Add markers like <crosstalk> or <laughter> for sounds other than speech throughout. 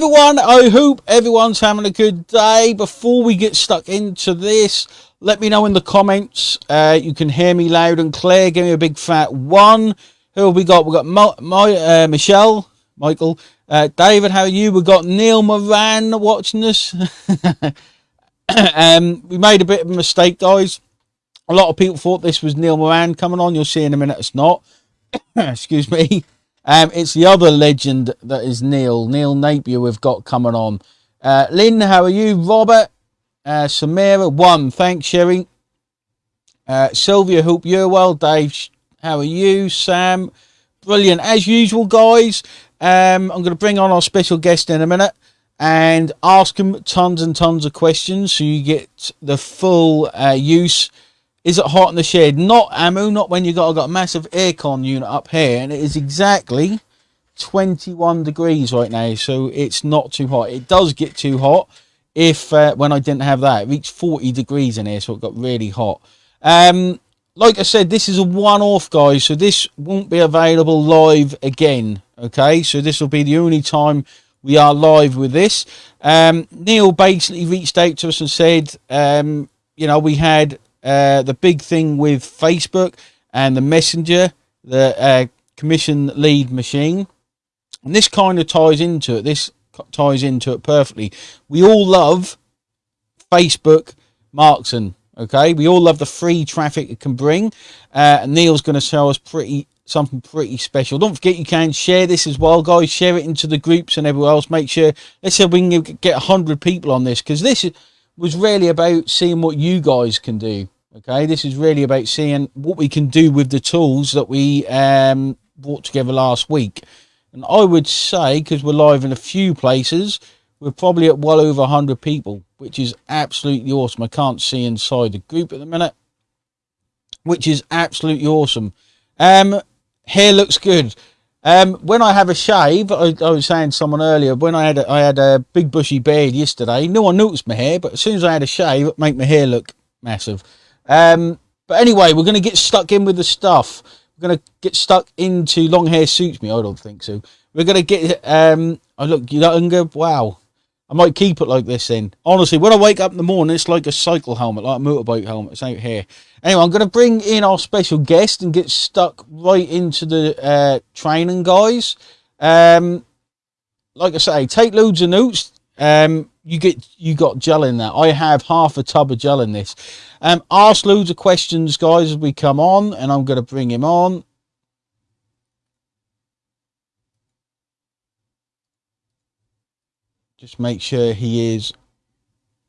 everyone. I hope everyone's having a good day. Before we get stuck into this, let me know in the comments. Uh, you can hear me loud and clear. Give me a big fat one. Who have we got? We got my uh, Michelle, Michael, uh, David. How are you? We got Neil Moran watching us. <laughs> um, we made a bit of a mistake, guys. A lot of people thought this was Neil Moran coming on. You'll see in a minute. It's not. <coughs> Excuse me. Um, it's the other legend that is Neil. Neil Napier we've got coming on. Uh, Lynn, how are you? Robert, uh, Samira, one. Thanks, Sherry. Uh, Sylvia, hope you're well. Dave, how are you? Sam, brilliant. As usual, guys, um, I'm going to bring on our special guest in a minute and ask him tons and tons of questions so you get the full uh, use is it hot in the shade? Not Amu, not when you got, got a massive aircon unit up here, and it is exactly 21 degrees right now, so it's not too hot. It does get too hot if uh, when I didn't have that. It reached 40 degrees in here, so it got really hot. Um, like I said, this is a one-off, guys, so this won't be available live again, okay? So this will be the only time we are live with this. Um, Neil basically reached out to us and said, um, you know, we had uh, the big thing with Facebook and the Messenger, the uh, commission lead machine. And this kind of ties into it. This ties into it perfectly. We all love Facebook Marketing. Okay, we all love the free traffic it can bring. Uh, Neil's going to show us pretty something pretty special. Don't forget you can share this as well, guys. Share it into the groups and everywhere else. Make sure let's say we can get hundred people on this because this is was really about seeing what you guys can do. Okay, this is really about seeing what we can do with the tools that we um, brought together last week. And I would say, because we're live in a few places, we're probably at well over 100 people, which is absolutely awesome. I can't see inside the group at the minute, which is absolutely awesome. Um, hair looks good. Um, when I have a shave, I, I, was saying to someone earlier, when I had a, I had a big bushy beard yesterday, no one noticed my hair, but as soon as I had a shave, it made my hair look massive. Um, but anyway, we're going to get stuck in with the stuff. We're going to get stuck into long hair suits me. I don't think so. We're going to get, um, I look younger. Wow. I might keep it like this then. Honestly, when I wake up in the morning, it's like a cycle helmet, like a motorbike helmet. It's out here. Anyway, I'm going to bring in our special guest and get stuck right into the uh, training, guys. Um, like I say, take loads of notes. Um, you get you got gel in there. I have half a tub of gel in this. Um, ask loads of questions, guys, as we come on, and I'm going to bring him on. Just make sure he is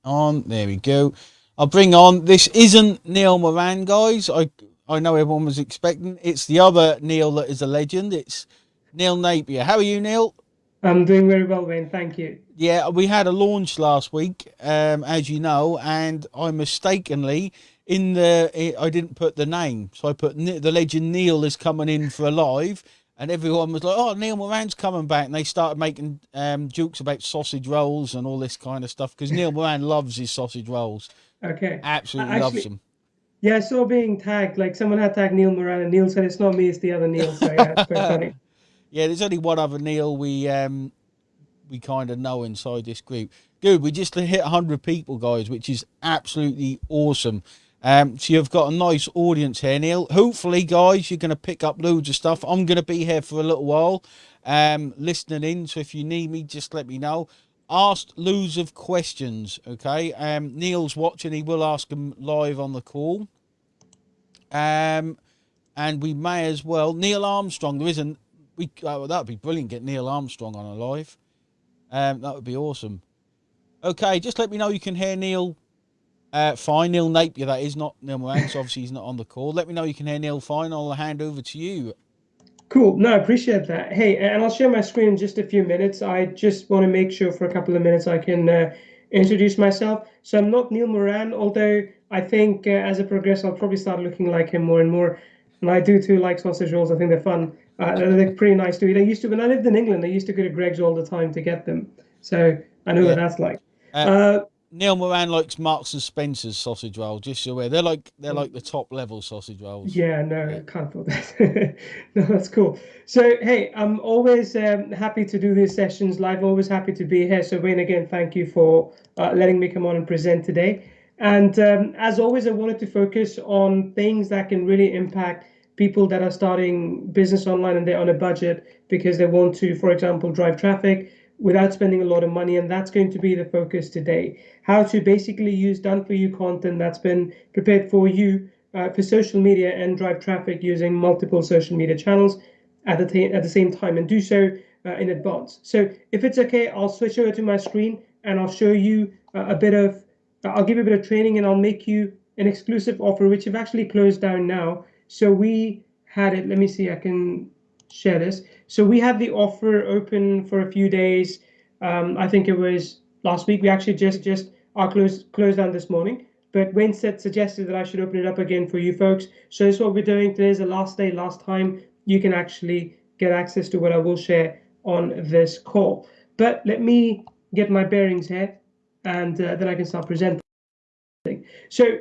on. There we go. I'll bring on. This isn't Neil Moran, guys. I I know everyone was expecting. It's the other Neil that is a legend. It's Neil Napier. How are you, Neil? I'm doing very well, Wayne. Thank you. Yeah, we had a launch last week, um, as you know, and I mistakenly in the I didn't put the name, so I put the legend Neil is coming in for a live, and everyone was like, "Oh, Neil Moran's coming back," and they started making um, jokes about sausage rolls and all this kind of stuff because Neil Moran loves his sausage rolls. Okay, absolutely Actually, loves them. Yeah, I saw being tagged. Like someone had tagged Neil Moran, and Neil said it's not me, it's the other Neil. So yeah, it's quite funny. <laughs> Yeah, there's only one other Neil we um we kind of know inside this group. Good, we just hit 100 people, guys, which is absolutely awesome. Um, so you've got a nice audience here, Neil. Hopefully, guys, you're going to pick up loads of stuff. I'm going to be here for a little while, um, listening in. So if you need me, just let me know. Asked loads of questions, okay? Um, Neil's watching. He will ask them live on the call. Um, and we may as well. Neil Armstrong, there isn't we uh, that would be brilliant. Get Neil Armstrong on a live. Um, that would be awesome. Okay, just let me know you can hear Neil. Uh, fine, Neil Napier. That is not Neil Moran, so obviously he's not on the call. Let me know you can hear Neil fine. I'll hand over to you. Cool. No, I appreciate that. Hey, and I'll share my screen in just a few minutes. I just want to make sure for a couple of minutes I can uh, introduce myself. So I'm not Neil Moran, although I think uh, as I progress, I'll probably start looking like him more and more. And I do too like sausage rolls. I think they're fun. Uh, they're pretty nice to eat. I used to, when I lived in England, I used to go to Greggs all the time to get them. So I know yeah. what that's like. Uh, uh, Neil Moran likes Marks and Spencer's sausage roll. Just so aware, they're like they're like the top level sausage rolls. Yeah, no, I can't afford that. <laughs> no, that's cool. So hey, I'm always um, happy to do these sessions live. Always happy to be here. So Wayne, again, thank you for uh, letting me come on and present today. And um, as always, I wanted to focus on things that can really impact people that are starting business online and they're on a budget because they want to, for example, drive traffic without spending a lot of money. And that's going to be the focus today. How to basically use done for you content that's been prepared for you uh, for social media and drive traffic using multiple social media channels at the, at the same time and do so uh, in advance. So if it's okay, I'll switch over to my screen and I'll show you uh, a bit of, I'll give you a bit of training and I'll make you an exclusive offer, which I've actually closed down now. So we had it, let me see, I can share this. So we had the offer open for a few days. Um, I think it was last week. We actually just just our closed closed down this morning. But Wayne said suggested that I should open it up again for you folks. So this is what we're doing. Today is the last day, last time you can actually get access to what I will share on this call. But let me get my bearings here, and uh, then I can start presenting. So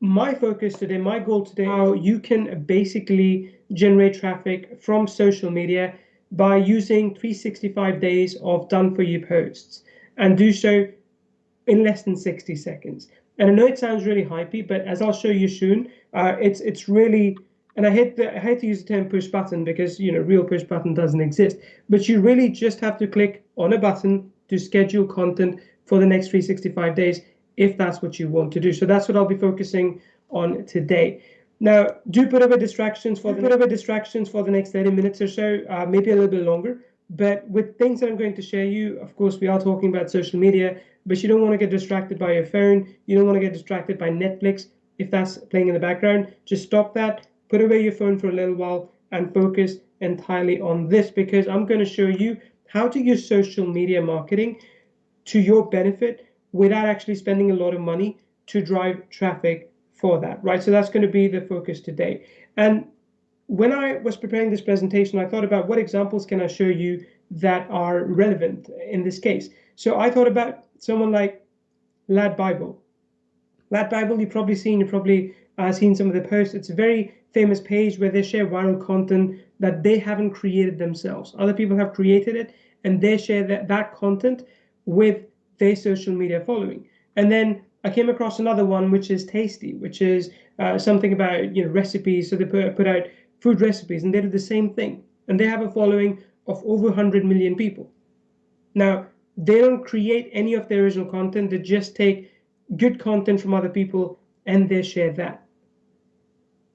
my focus today, my goal today, how you can basically generate traffic from social media by using 365 days of done for you posts and do so in less than 60 seconds. And I know it sounds really hypey, but as I'll show you soon, uh, it's it's really and I hate the, I hate to use the term push button because you know real push button doesn't exist. But you really just have to click on a button to schedule content for the next 365 days if that's what you want to do. So that's what I'll be focusing on today. Now, do put away distractions for the, put away distractions for the next 30 minutes or so, uh, maybe a little bit longer. But with things that I'm going to share you, of course, we are talking about social media, but you don't want to get distracted by your phone. You don't want to get distracted by Netflix if that's playing in the background. Just stop that, put away your phone for a little while, and focus entirely on this because I'm going to show you how to use social media marketing to your benefit without actually spending a lot of money to drive traffic for that, right? So that's going to be the focus today. And when I was preparing this presentation, I thought about what examples can I show you that are relevant in this case. So I thought about someone like Lad Bible. Lad Bible, you've probably seen, you've probably uh, seen some of the posts. It's a very famous page where they share viral content that they haven't created themselves. Other people have created it and they share that, that content with their social media following. And then I came across another one which is Tasty, which is uh, something about you know recipes. So they put, put out food recipes, and they do the same thing, and they have a following of over 100 million people. Now they don't create any of their original content; they just take good content from other people and they share that.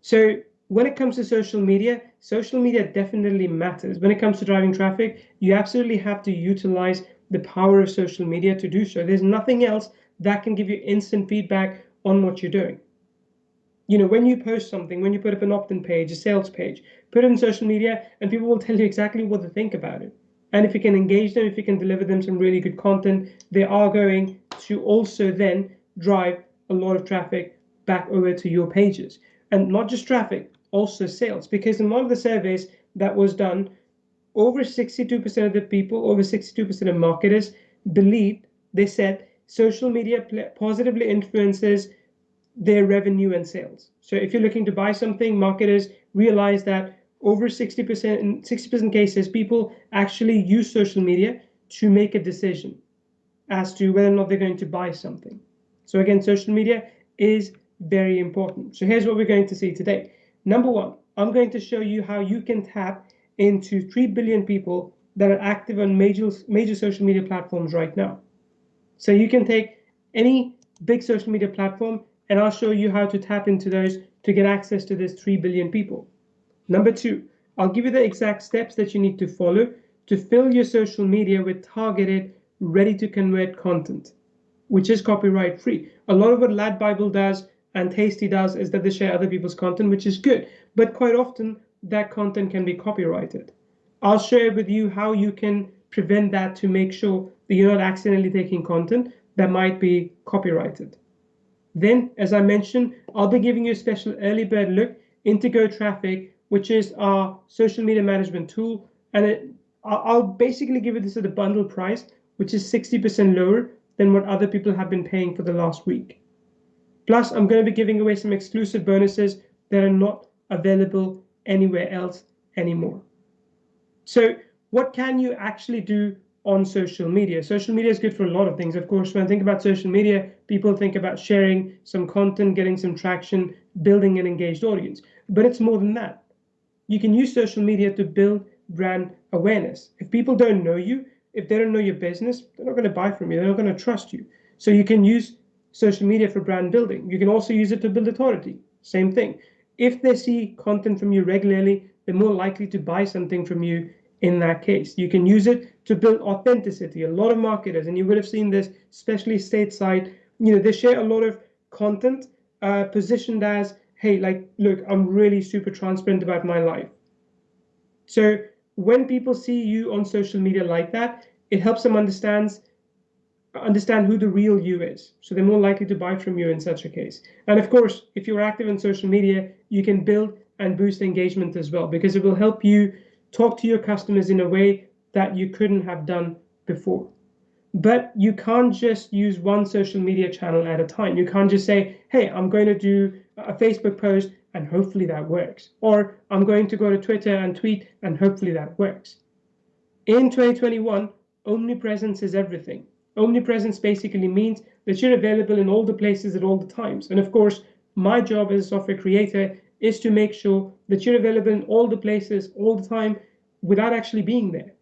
So when it comes to social media, social media definitely matters. When it comes to driving traffic, you absolutely have to utilize the power of social media to do so. There's nothing else that can give you instant feedback on what you're doing. You know, when you post something, when you put up an opt in page, a sales page, put it in social media, and people will tell you exactly what they think about it. And if you can engage them, if you can deliver them some really good content, they are going to also then drive a lot of traffic back over to your pages. And not just traffic, also sales. Because in one of the surveys that was done, over 62% of the people, over 62% of marketers believed, they said social media positively influences their revenue and sales. So if you're looking to buy something, marketers realize that over 60% in 60% cases, people actually use social media to make a decision as to whether or not they're going to buy something. So again, social media is very important. So here's what we're going to see today. Number one, I'm going to show you how you can tap into 3 billion people that are active on major, major social media platforms right now. So you can take any big social media platform and I'll show you how to tap into those to get access to this 3 billion people. Number two, I'll give you the exact steps that you need to follow to fill your social media with targeted, ready to convert content, which is copyright free. A lot of what Lad Bible does and Tasty does is that they share other people's content, which is good, but quite often that content can be copyrighted. I'll share with you how you can prevent that to make sure that you're not accidentally taking content that might be copyrighted. Then, as I mentioned, I'll be giving you a special early bird look into Go Traffic, which is our social media management tool. And it, I'll basically give you this at a bundle price, which is 60% lower than what other people have been paying for the last week. Plus, I'm going to be giving away some exclusive bonuses that are not available anywhere else anymore. So, what can you actually do on social media? Social media is good for a lot of things. Of course, when I think about social media, people think about sharing some content, getting some traction, building an engaged audience. But it's more than that. You can use social media to build brand awareness. If people don't know you, if they don't know your business, they're not going to buy from you. They're not going to trust you. So you can use social media for brand building. You can also use it to build authority. Same thing. If they see content from you regularly, they're more likely to buy something from you in that case. You can use it to build authenticity. A lot of marketers, and you would have seen this, especially stateside, you know, they share a lot of content uh, positioned as, hey, like, look, I'm really super transparent about my life. So when people see you on social media like that, it helps them understand understand who the real you is. So they're more likely to buy from you in such a case. And of course, if you're active in social media, you can build and boost engagement as well because it will help you talk to your customers in a way that you couldn't have done before. But you can't just use one social media channel at a time. You can't just say, hey, I'm going to do a Facebook post and hopefully that works. Or I'm going to go to Twitter and tweet and hopefully that works. In 2021, omnipresence is everything. Omnipresence basically means that you're available in all the places at all the times. And of course, my job as a software creator is to make sure that you're available in all the places all the time without actually being there.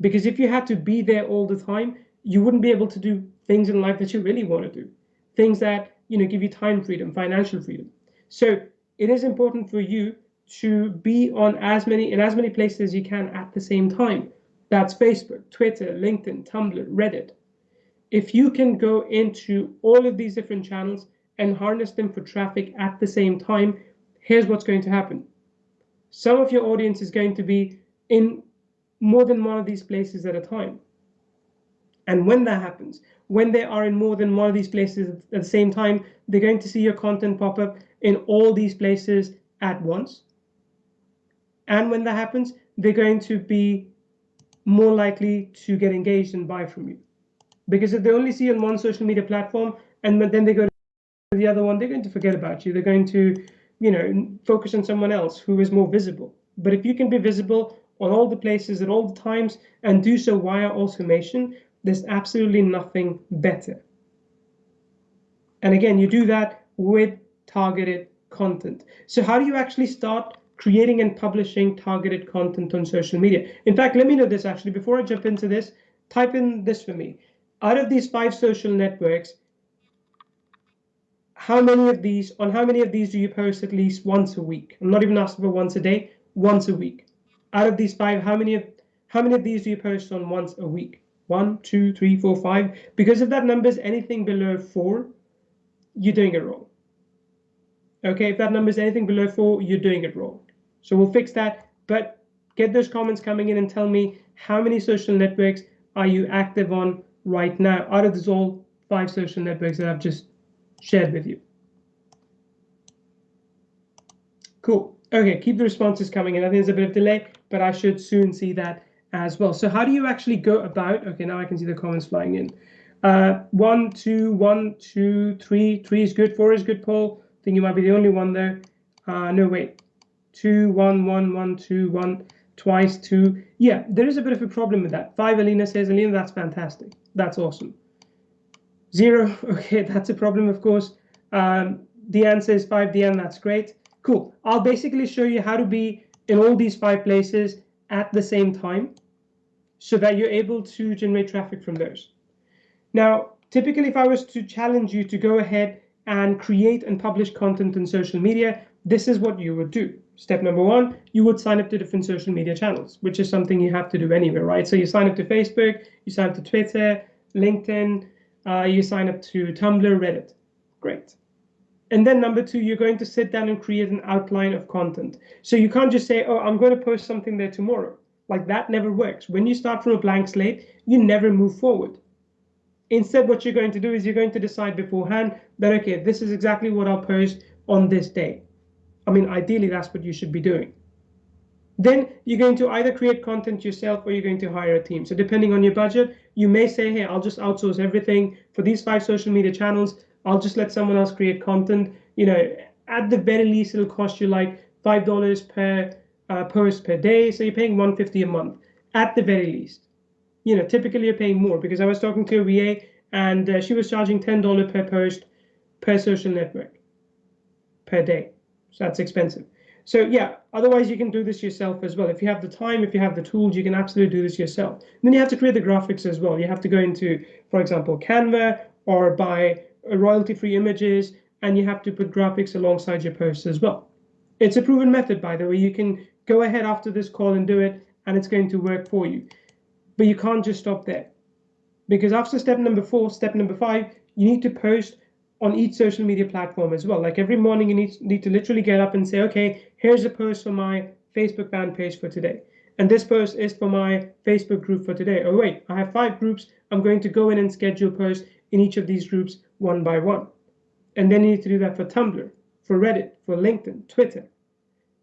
Because if you had to be there all the time, you wouldn't be able to do things in life that you really want to do. Things that, you know, give you time freedom, financial freedom. So it is important for you to be on as many in as many places as you can at the same time. That's Facebook, Twitter, LinkedIn, Tumblr, Reddit. If you can go into all of these different channels and harness them for traffic at the same time, here's what's going to happen. Some of your audience is going to be in more than one of these places at a time. And when that happens, when they are in more than one of these places at the same time, they're going to see your content pop up in all these places at once. And when that happens, they're going to be more likely to get engaged and buy from you. Because if they only see you on one social media platform and then they go to the other one, they're going to forget about you. They're going to, you know, focus on someone else who is more visible. But if you can be visible on all the places at all the times and do so via automation, there's absolutely nothing better. And again, you do that with targeted content. So how do you actually start creating and publishing targeted content on social media. In fact, let me know this actually before I jump into this. Type in this for me. Out of these five social networks, how many of these, on how many of these do you post at least once a week? I'm not even asking for once a day, once a week. Out of these five, how many of how many of these do you post on once a week? One, two, three, four, five. Because if that number is anything below four, you're doing it wrong. Okay, if that number is anything below four, you're doing it wrong. So we'll fix that. But get those comments coming in and tell me how many social networks are you active on right now out of these all five social networks that I've just shared with you. Cool. Okay, keep the responses coming in. I think there's a bit of delay, but I should soon see that as well. So how do you actually go about, okay, now I can see the comments flying in. Uh, one, two, one, two, three, three is good, four is good, Paul. I think you might be the only one there. Uh, no, wait, two, one, one, one, two, one, twice, two. Yeah, there is a bit of a problem with that. Five, Alina says, Alina, that's fantastic. That's awesome. Zero, <laughs> okay, that's a problem, of course. Um, answer is five, Deanne, that's great. Cool. I'll basically show you how to be in all these five places at the same time so that you're able to generate traffic from those. Now, typically, if I was to challenge you to go ahead and create and publish content on social media, this is what you would do. Step number one, you would sign up to different social media channels, which is something you have to do anyway, right? So you sign up to Facebook, you sign up to Twitter, LinkedIn, uh, you sign up to Tumblr, Reddit. Great. And then number two, you're going to sit down and create an outline of content. So you can't just say, oh, I'm going to post something there tomorrow. Like that never works. When you start from a blank slate, you never move forward. Instead, what you're going to do is you're going to decide beforehand that, okay, this is exactly what I'll post on this day. I mean, ideally, that's what you should be doing. Then you're going to either create content yourself or you're going to hire a team. So depending on your budget, you may say, hey, I'll just outsource everything for these five social media channels. I'll just let someone else create content. You know, at the very least, it'll cost you like five dollars per uh, post per day. So you're paying 150 a month at the very least. You know, typically you're paying more because I was talking to a VA and uh, she was charging $10 per post per social network per day. So that's expensive. So yeah, otherwise you can do this yourself as well. If you have the time, if you have the tools, you can absolutely do this yourself. And then you have to create the graphics as well. You have to go into, for example, Canva or buy royalty-free images, and you have to put graphics alongside your posts as well. It's a proven method, by the way. You can go ahead after this call and do it, and it's going to work for you. But you can't just stop there. Because after step number four, step number five, you need to post on each social media platform as well. Like every morning, you need, need to literally get up and say, okay, here's a post for my Facebook fan page for today. And this post is for my Facebook group for today. Oh, wait, I have five groups. I'm going to go in and schedule posts in each of these groups one by one. And then you need to do that for Tumblr, for Reddit, for LinkedIn, Twitter.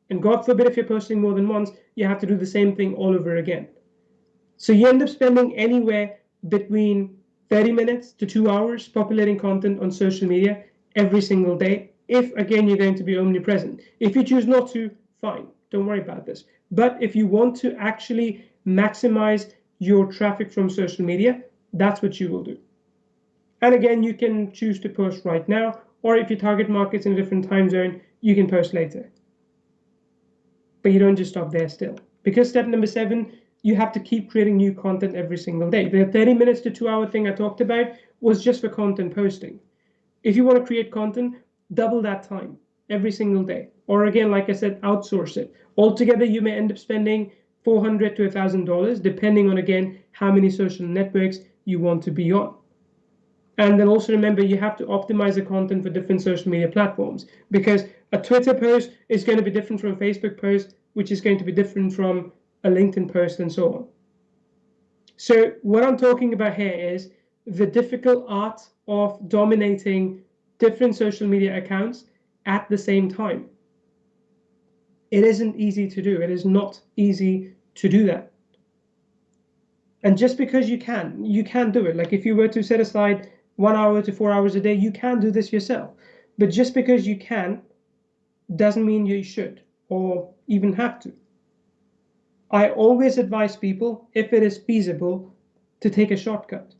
And God forbid if you're posting more than once, you have to do the same thing all over again. So you end up spending anywhere between 30 minutes to two hours populating content on social media every single day. If again, you're going to be omnipresent. If you choose not to, fine, don't worry about this. But if you want to actually maximize your traffic from social media, that's what you will do. And again, you can choose to post right now, or if you target markets in a different time zone, you can post later. But you don't just stop there still. Because step number seven, you have to keep creating new content every single day. The 30 minutes to two hour thing I talked about was just for content posting. If you want to create content, double that time every single day. Or again, like I said, outsource it. Altogether, you may end up spending 400 to $1,000, depending on, again, how many social networks you want to be on. And then also remember, you have to optimize the content for different social media platforms because a Twitter post is going to be different from a Facebook post, which is going to be different from a LinkedIn post, and so on. So what I'm talking about here is the difficult art of dominating different social media accounts at the same time. It isn't easy to do. It is not easy to do that. And just because you can, you can do it. Like if you were to set aside one hour to four hours a day, you can do this yourself. But just because you can doesn't mean you should or even have to. I always advise people, if it is feasible, to take a shortcut,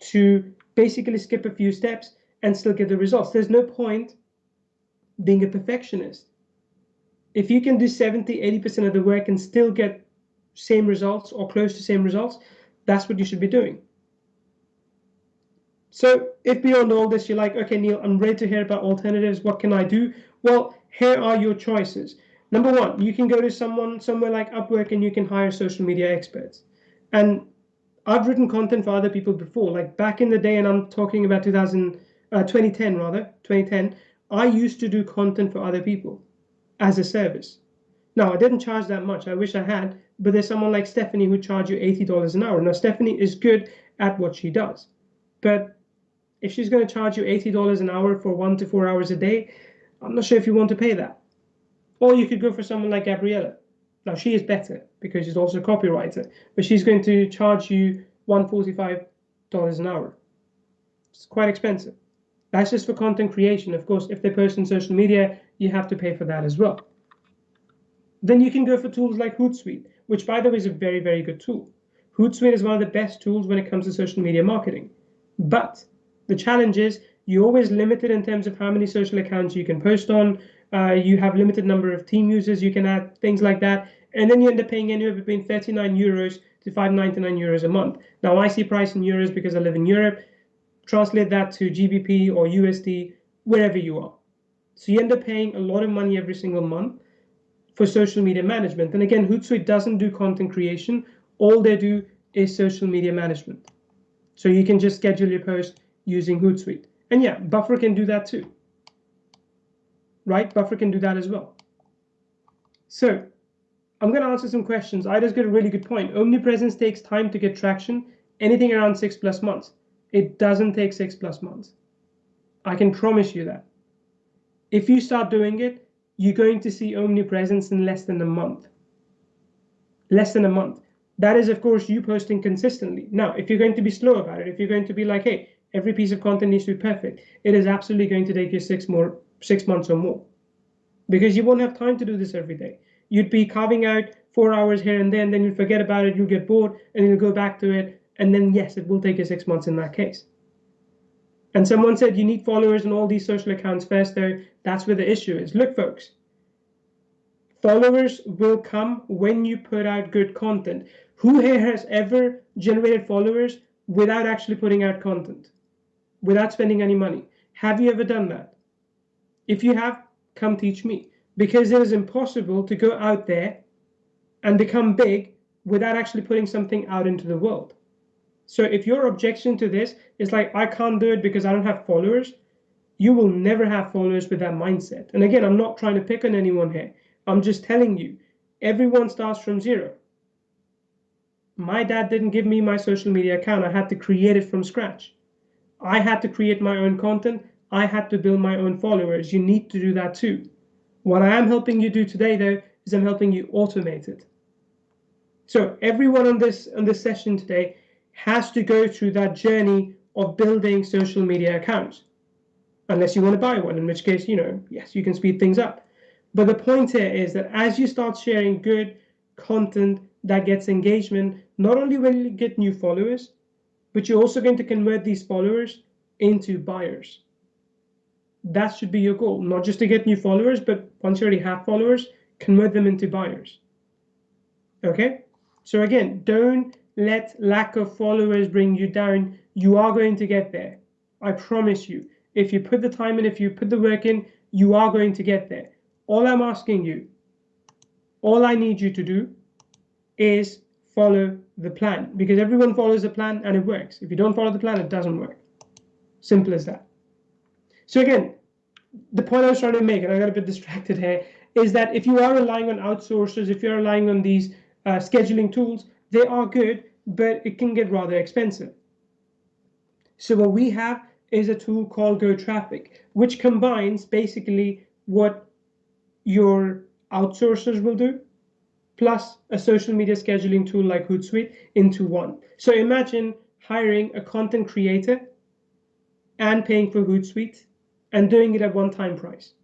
to basically skip a few steps and still get the results. There's no point being a perfectionist. If you can do 70, 80% of the work and still get same results or close to same results, that's what you should be doing. So if beyond all this, you're like, okay, Neil, I'm ready to hear about alternatives. What can I do? Well, here are your choices. Number one, you can go to someone somewhere like Upwork and you can hire social media experts. And I've written content for other people before, like back in the day, and I'm talking about 2000, uh, 2010 rather, 2010. I used to do content for other people as a service. Now I didn't charge that much. I wish I had, but there's someone like Stephanie who charge you $80 an hour. Now Stephanie is good at what she does, but if she's going to charge you $80 an hour for one to four hours a day, I'm not sure if you want to pay that. Or you could go for someone like Gabriella. Now she is better because she's also a copywriter, but she's going to charge you $145 an hour. It's quite expensive. That's just for content creation. Of course, if they post on social media, you have to pay for that as well. Then you can go for tools like Hootsuite, which by the way is a very, very good tool. Hootsuite is one of the best tools when it comes to social media marketing. But the challenge is you're always limited in terms of how many social accounts you can post on, uh, you have limited number of team users you can add, things like that. And then you end up paying anywhere between 39 euros to 599 euros a month. Now I see price in euros because I live in Europe. Translate that to GBP or USD, wherever you are. So you end up paying a lot of money every single month for social media management. And again, Hootsuite doesn't do content creation. All they do is social media management. So you can just schedule your post using Hootsuite. And yeah, Buffer can do that too right? Buffer can do that as well. So I'm going to answer some questions. I just got a really good point. Omnipresence takes time to get traction, anything around six plus months. It doesn't take six plus months. I can promise you that. If you start doing it, you're going to see omnipresence in less than a month. less than a month. That is, of course, you posting consistently. Now, if you're going to be slow about it, if you're going to be like, hey, every piece of content needs to be perfect, it is absolutely going to take you six more six months or more. Because you won't have time to do this every day. You'd be carving out four hours here and then, then you'll forget about it, you'll get bored, and you'll go back to it, and then yes, it will take you six months in that case. And someone said you need followers on all these social accounts first, though. That's where the issue is. Look, folks, followers will come when you put out good content. Who here has ever generated followers without actually putting out content, without spending any money? Have you ever done that? If you have, come teach me. Because it is impossible to go out there and become big without actually putting something out into the world. So if your objection to this is like, I can't do it because I don't have followers, you will never have followers with that mindset. And again, I'm not trying to pick on anyone here. I'm just telling you, everyone starts from zero. My dad didn't give me my social media account. I had to create it from scratch. I had to create my own content. I had to build my own followers. You need to do that too. What I am helping you do today, though, is I'm helping you automate it. So everyone on this on this session today has to go through that journey of building social media accounts. Unless you want to buy one, in which case, you know, yes, you can speed things up. But the point here is that as you start sharing good content that gets engagement, not only will you get new followers, but you're also going to convert these followers into buyers that should be your goal, not just to get new followers, but once you already have followers, convert them into buyers. Okay? So again, don't let lack of followers bring you down. You are going to get there. I promise you. If you put the time in, if you put the work in, you are going to get there. All I'm asking you, all I need you to do is follow the plan because everyone follows the plan and it works. If you don't follow the plan, it doesn't work. Simple as that. So again, the point I was trying to make, and I got a bit distracted here, is that if you are relying on outsourcers, if you're relying on these uh, scheduling tools, they are good, but it can get rather expensive. So what we have is a tool called GoTraffic, which combines basically what your outsourcers will do, plus a social media scheduling tool like Hootsuite into one. So imagine hiring a content creator and paying for Hootsuite and doing it at one time price.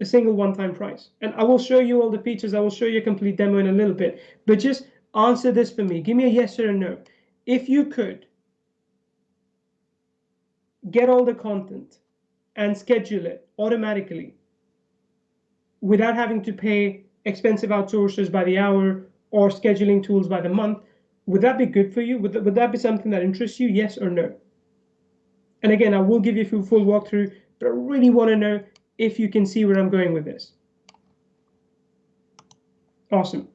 A single one time price. And I will show you all the features. I will show you a complete demo in a little bit. But just answer this for me. Give me a yes or a no. If you could get all the content and schedule it automatically without having to pay expensive outsourcers by the hour or scheduling tools by the month, would that be good for you? Would would that be something that interests you? Yes or no? And again, I will give you a full walkthrough, but I really want to know if you can see where I'm going with this. Awesome.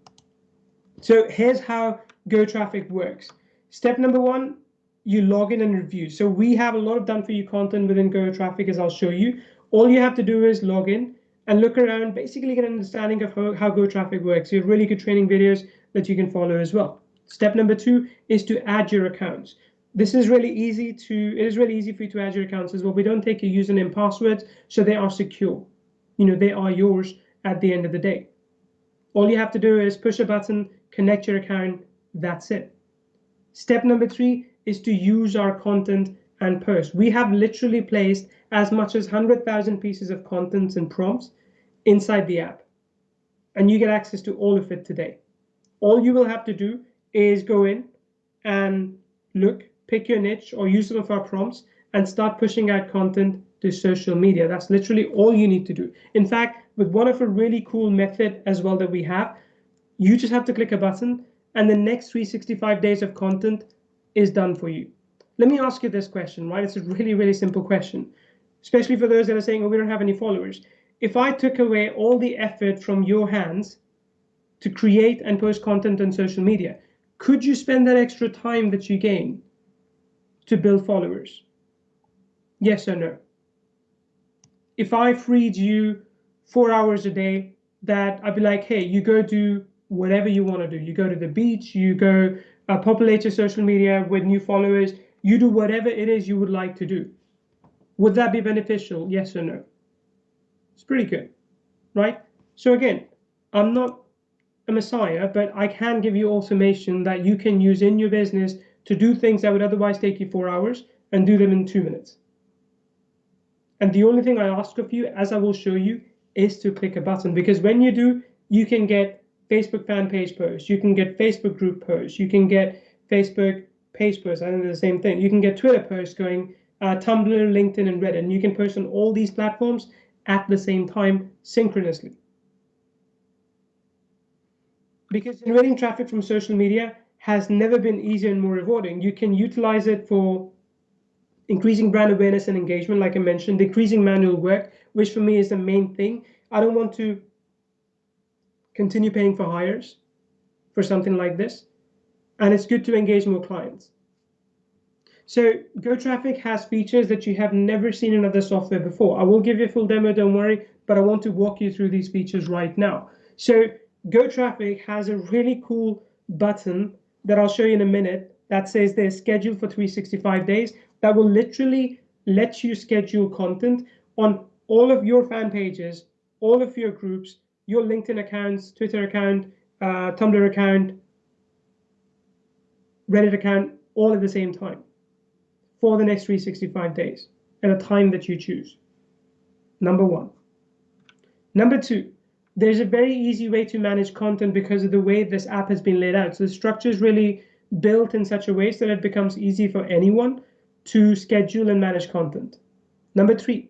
So here's how GoTraffic works. Step number one, you log in and review. So we have a lot of done for you content within GoTraffic as I'll show you. All you have to do is log in and look around, basically get an understanding of how, how GoTraffic works. You have really good training videos that you can follow as well. Step number two is to add your accounts this is really easy to it is really easy for you to add your accounts as well. We don't take your username passwords so they are secure. You know they are yours at the end of the day. All you have to do is push a button connect your account that's it. Step number three is to use our content and post we have literally placed as much as 100,000 pieces of content and prompts inside the app and you get access to all of it today. All you will have to do is go in and look pick your niche or use some of our prompts and start pushing out content to social media. That's literally all you need to do. In fact, with one of a really cool method as well that we have, you just have to click a button and the next 365 days of content is done for you. Let me ask you this question, right? It's a really, really simple question, especially for those that are saying, oh, we don't have any followers. If I took away all the effort from your hands to create and post content on social media, could you spend that extra time that you gain to build followers? Yes or no? If I freed you four hours a day, that I'd be like, hey, you go do whatever you want to do. You go to the beach, you go uh, populate your social media with new followers, you do whatever it is you would like to do. Would that be beneficial? Yes or no? It's pretty good, right? So again, I'm not a messiah, but I can give you automation that you can use in your business to do things that would otherwise take you four hours and do them in two minutes. And the only thing I ask of you, as I will show you, is to click a button because when you do, you can get Facebook fan page posts, you can get Facebook group posts, you can get Facebook page posts. I think they're the same thing. You can get Twitter posts going, uh, Tumblr, LinkedIn, and Reddit. And you can post on all these platforms at the same time synchronously. Because generating traffic from social media has never been easier and more rewarding. You can utilize it for increasing brand awareness and engagement, like I mentioned, decreasing manual work, which for me is the main thing. I don't want to continue paying for hires for something like this. And it's good to engage more clients. So GoTraffic has features that you have never seen in other software before. I will give you a full demo, don't worry, but I want to walk you through these features right now. So GoTraffic has a really cool button that I'll show you in a minute that says they're scheduled for 365 days that will literally let you schedule content on all of your fan pages, all of your groups, your LinkedIn accounts, Twitter account, uh, Tumblr account, Reddit account, all at the same time for the next 365 days at a time that you choose. Number one. Number two, there's a very easy way to manage content because of the way this app has been laid out. So the structure is really built in such a way so that it becomes easy for anyone to schedule and manage content. Number three,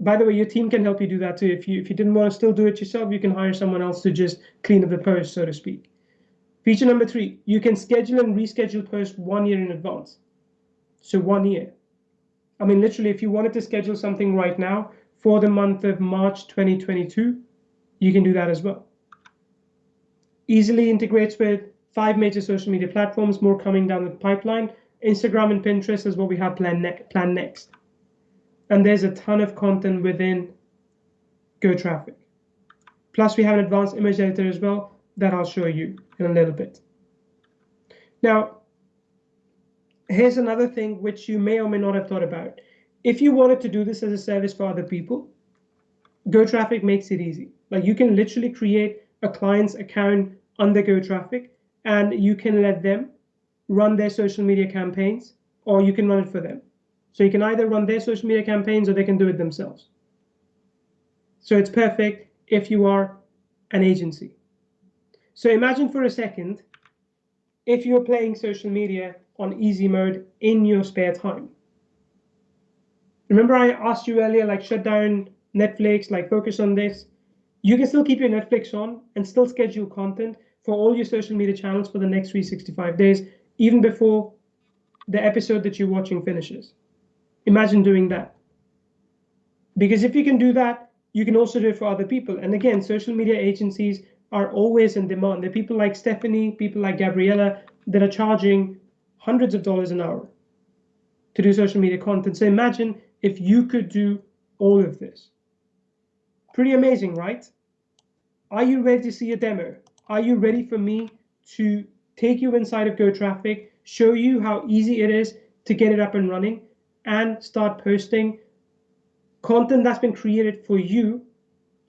by the way, your team can help you do that too. If you if you didn't want to still do it yourself, you can hire someone else to just clean up the post, so to speak. Feature number three, you can schedule and reschedule posts one year in advance. So one year. I mean, literally, if you wanted to schedule something right now for the month of March 2022, you can do that as well. Easily integrates with five major social media platforms, more coming down the pipeline. Instagram and Pinterest is what we have planned, ne planned next. And there's a ton of content within GoTraffic. Plus, we have an advanced image editor as well that I'll show you in a little bit. Now, here's another thing which you may or may not have thought about. If you wanted to do this as a service for other people, GoTraffic makes it easy. Like you can literally create a client's account under GoTraffic and you can let them run their social media campaigns or you can run it for them. So you can either run their social media campaigns or they can do it themselves. So it's perfect if you are an agency. So imagine for a second if you're playing social media on easy mode in your spare time. Remember I asked you earlier, like shut down Netflix, like focus on this. You can still keep your Netflix on and still schedule content for all your social media channels for the next 365 days, even before the episode that you're watching finishes. Imagine doing that. Because if you can do that, you can also do it for other people. And again, social media agencies are always in demand. There are people like Stephanie, people like Gabriella that are charging hundreds of dollars an hour to do social media content. So imagine if you could do all of this. Pretty amazing, right? Are you ready to see a demo? Are you ready for me to take you inside of GoTraffic, show you how easy it is to get it up and running, and start posting content that's been created for you?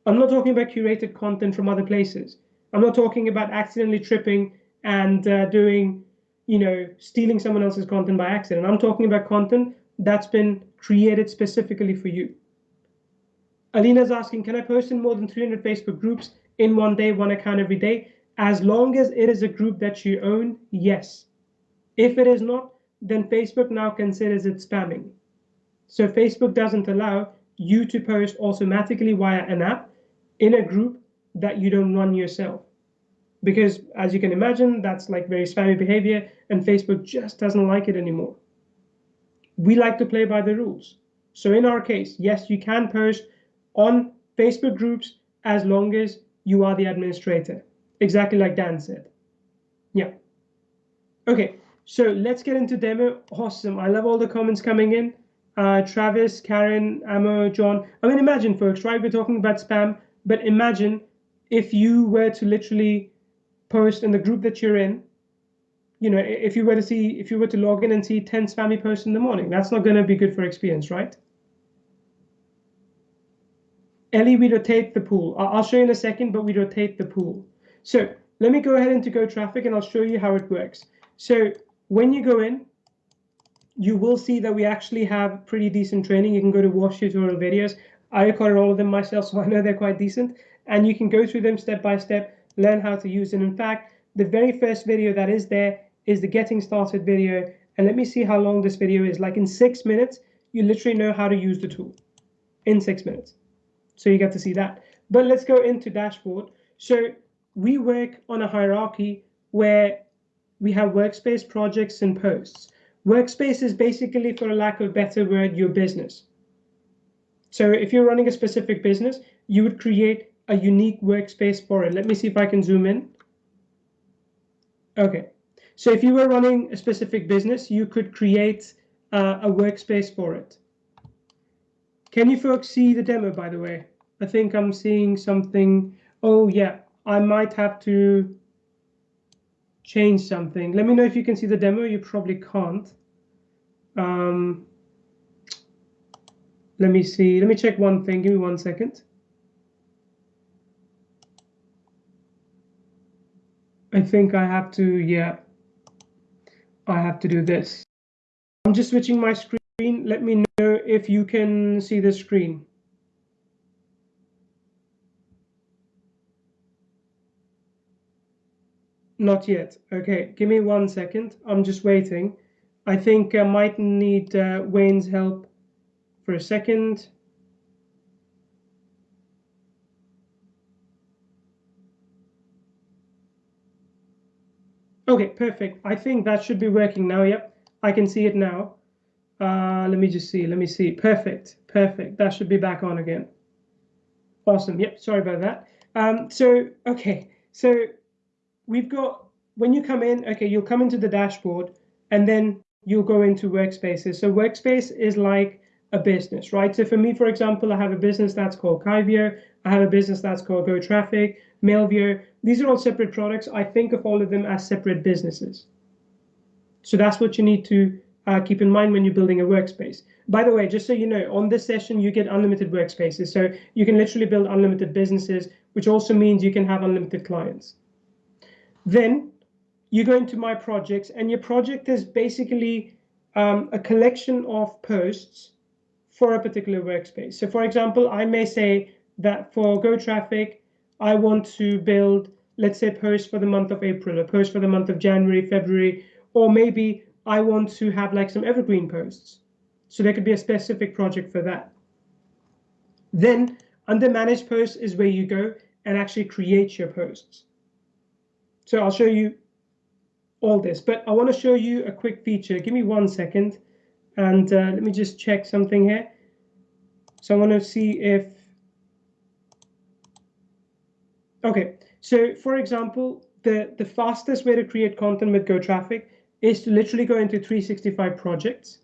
I'm not talking about curated content from other places. I'm not talking about accidentally tripping and uh, doing you know, stealing someone else's content by accident. I'm talking about content that's been created specifically for you. Alina's asking, can I post in more than 300 Facebook groups in one day, one account every day? As long as it is a group that you own, yes. If it is not, then Facebook now considers it spamming. So Facebook doesn't allow you to post automatically via an app in a group that you don't run yourself because as you can imagine, that's like very spammy behavior and Facebook just doesn't like it anymore. We like to play by the rules. So in our case, yes, you can post on Facebook groups as long as you are the administrator, exactly like Dan said. Yeah. Okay, so let's get into demo. Awesome. I love all the comments coming in. Uh, Travis, Karen, Amo, John. I mean, imagine, folks, right? We're talking about spam, but imagine if you were to literally post in the group that you're in, you know, if you were to see, if you were to log in and see 10 spammy posts in the morning, that's not going to be good for experience, right? Ellie, we rotate the pool. I'll show you in a second, but we rotate the pool. So let me go ahead into Go Traffic and I'll show you how it works. So when you go in, you will see that we actually have pretty decent training. You can go to watch tutorial videos. I recorded all of them myself, <laughs> so I know they're quite decent. And you can go through them step by step, learn how to use them. In fact, the very first video that is there is the getting started video. And let me see how long this video is. Like in six minutes, you literally know how to use the tool in six minutes. So you get to see that. But let's go into dashboard. So we work on a hierarchy where we have workspace projects and posts. Workspace is basically, for a lack of a better word, your business. So if you're running a specific business, you would create a unique workspace for it. Let me see if I can zoom in. Okay, so if you were running a specific business, you could create uh, a workspace for it. Can you folks see the demo, by the way? I think I'm seeing something. Oh, yeah, I might have to change something. Let me know if you can see the demo. You probably can't. Um, let me see. Let me check one thing. Give me one second. I think I have to, yeah, I have to do this. I'm just switching my screen. Let me know if you can see the screen. Not yet. Okay, give me one second. I'm just waiting. I think I might need uh, Wayne's help for a second. Okay, perfect. I think that should be working now. Yep, I can see it now. Uh, let me just see. Let me see. Perfect. Perfect. That should be back on again. Awesome. Yep. Sorry about that. Um, so, okay. So we've got, when you come in, okay, you'll come into the dashboard and then you'll go into workspaces. So workspace is like a business, right? So for me, for example, I have a business that's called Kyvio. I have a business that's called Go Traffic, Mailvio. These are all separate products. I think of all of them as separate businesses. So that's what you need to uh, keep in mind when you're building a workspace. By the way, just so you know, on this session, you get unlimited workspaces. So you can literally build unlimited businesses, which also means you can have unlimited clients. Then you go into my projects and your project is basically um, a collection of posts for a particular workspace. So for example, I may say that for Go Traffic, I want to build, let's say, posts for the month of April, a post for the month of January, February, or maybe I want to have like some evergreen posts. So there could be a specific project for that. Then under manage posts is where you go and actually create your posts. So I'll show you all this, but I want to show you a quick feature. Give me one second and uh, let me just check something here. So I want to see if, okay, so for example, the, the fastest way to create content with Go Traffic is to literally go into 365 projects.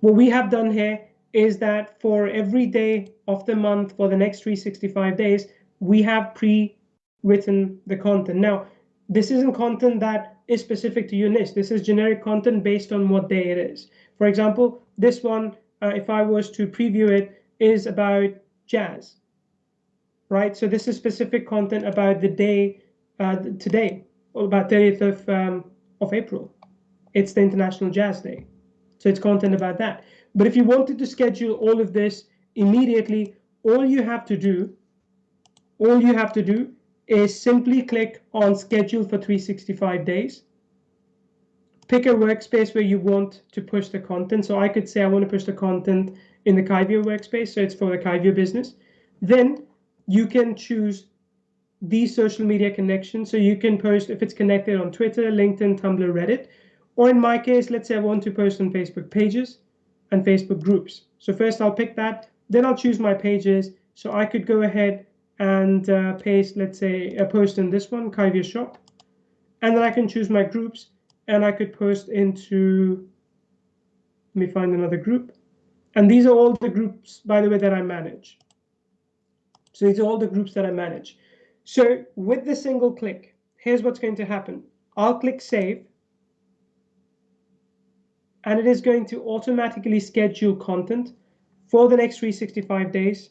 What we have done here is that for every day of the month for the next 365 days, we have pre-written the content. Now, this isn't content that is specific to your. This is generic content based on what day it is. For example, this one, uh, if I was to preview it, is about jazz, right? So this is specific content about the day uh, today, about 30th of, um, of April. It's the International Jazz Day. So it's content about that. But if you wanted to schedule all of this immediately, all you have to do, all you have to do is simply click on schedule for 365 days. Pick a workspace where you want to push the content. So I could say I want to push the content in the Kyvio workspace. So it's for the Kyvio business. Then you can choose these social media connections. So you can post if it's connected on Twitter, LinkedIn, Tumblr, Reddit. Or in my case, let's say I want to post on Facebook pages and Facebook groups. So first I'll pick that, then I'll choose my pages. So I could go ahead and uh, paste, let's say, a post in this one, Kyvio Shop. And then I can choose my groups and I could post into, let me find another group. And these are all the groups, by the way, that I manage. So these are all the groups that I manage. So with the single click, here's what's going to happen. I'll click save and it is going to automatically schedule content for the next 365 days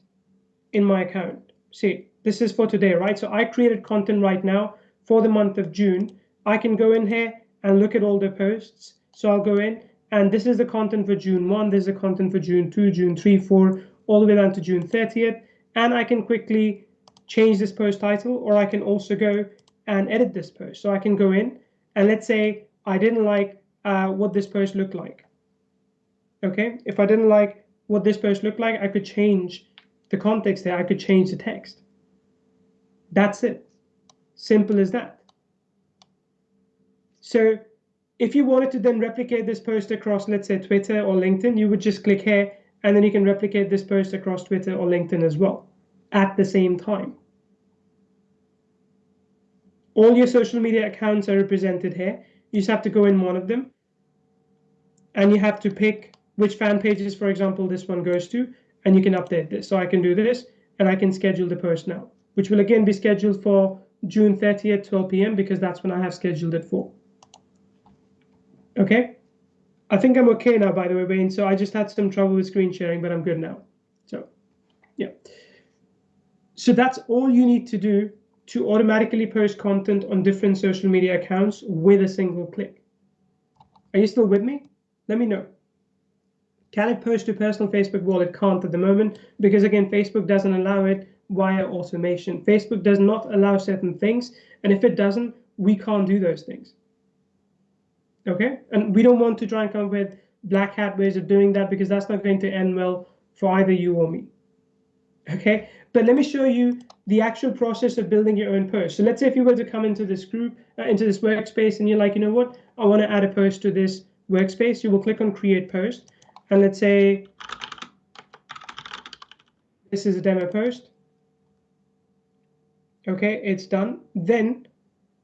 in my account. see, this is for today, right? So I created content right now for the month of June. I can go in here and look at all the posts. So I'll go in and this is the content for June 1, this is the content for June 2, June 3, 4, all the way down to June 30th. And I can quickly change this post title or I can also go and edit this post. So I can go in and let's say I didn't like uh, what this post looked like. Okay, if I didn't like what this post looked like, I could change the context there. I could change the text. That's it. Simple as that. So if you wanted to then replicate this post across, let's say Twitter or LinkedIn, you would just click here and then you can replicate this post across Twitter or LinkedIn as well at the same time. All your social media accounts are represented here. You just have to go in one of them and you have to pick which fan pages, for example, this one goes to, and you can update this. So I can do this and I can schedule the post now, which will again be scheduled for June 30th, 12 p.m. because that's when I have scheduled it for. Okay. I think I'm okay now, by the way, Wayne. So I just had some trouble with screen sharing, but I'm good now. So, yeah. So that's all you need to do to automatically post content on different social media accounts with a single click. Are you still with me? Let me know. Can it post to personal Facebook wall? It can't at the moment because again, Facebook doesn't allow it via automation. Facebook does not allow certain things. And if it doesn't, we can't do those things. Okay, and we don't want to try and come up with black hat ways of doing that because that's not going to end well for either you or me. Okay, but let me show you the actual process of building your own post. So let's say if you were to come into this group, uh, into this workspace, and you're like, you know what, I want to add a post to this workspace, you will click on create post. And let's say this is a demo post. Okay, it's done. Then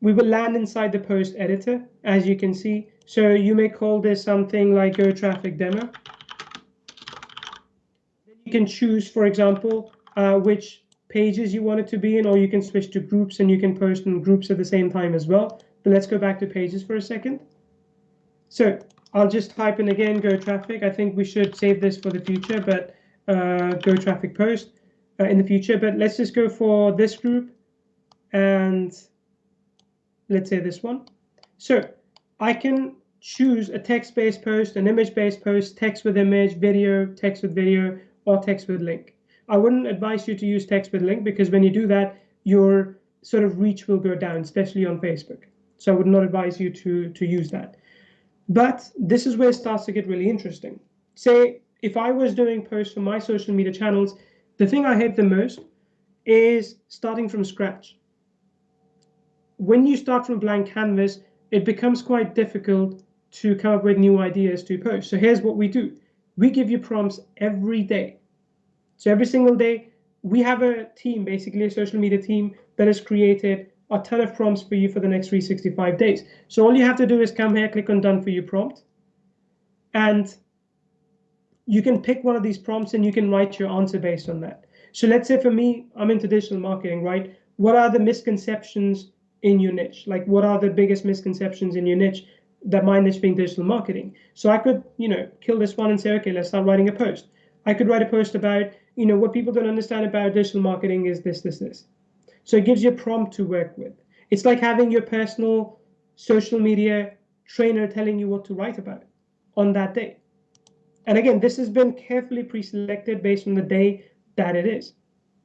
we will land inside the post editor, as you can see. So you may call this something like Go Traffic Demo. You can choose, for example, uh, which pages you want it to be in, or you can switch to groups and you can post in groups at the same time as well. But let's go back to pages for a second. So I'll just type in again, Go Traffic. I think we should save this for the future, but uh, Go Traffic Post uh, in the future. But let's just go for this group and let's say this one. So I can choose a text-based post, an image-based post, text with image, video, text with video, or text with link. I wouldn't advise you to use text with link because when you do that, your sort of reach will go down, especially on Facebook. So I would not advise you to, to use that. But this is where it starts to get really interesting. Say, if I was doing posts for my social media channels, the thing I hate the most is starting from scratch when you start from blank canvas, it becomes quite difficult to come up with new ideas to post. So here's what we do. We give you prompts every day. So every single day, we have a team, basically a social media team that has created a ton of prompts for you for the next 365 days. So all you have to do is come here, click on done for you prompt. And you can pick one of these prompts and you can write your answer based on that. So let's say for me, I'm into digital marketing, right? What are the misconceptions in your niche? Like, what are the biggest misconceptions in your niche? That my niche being digital marketing. So I could, you know, kill this one and say, okay, let's start writing a post. I could write a post about, you know, what people don't understand about digital marketing is this, this, this. So it gives you a prompt to work with. It's like having your personal social media trainer telling you what to write about on that day. And again, this has been carefully pre-selected based on the day that it is.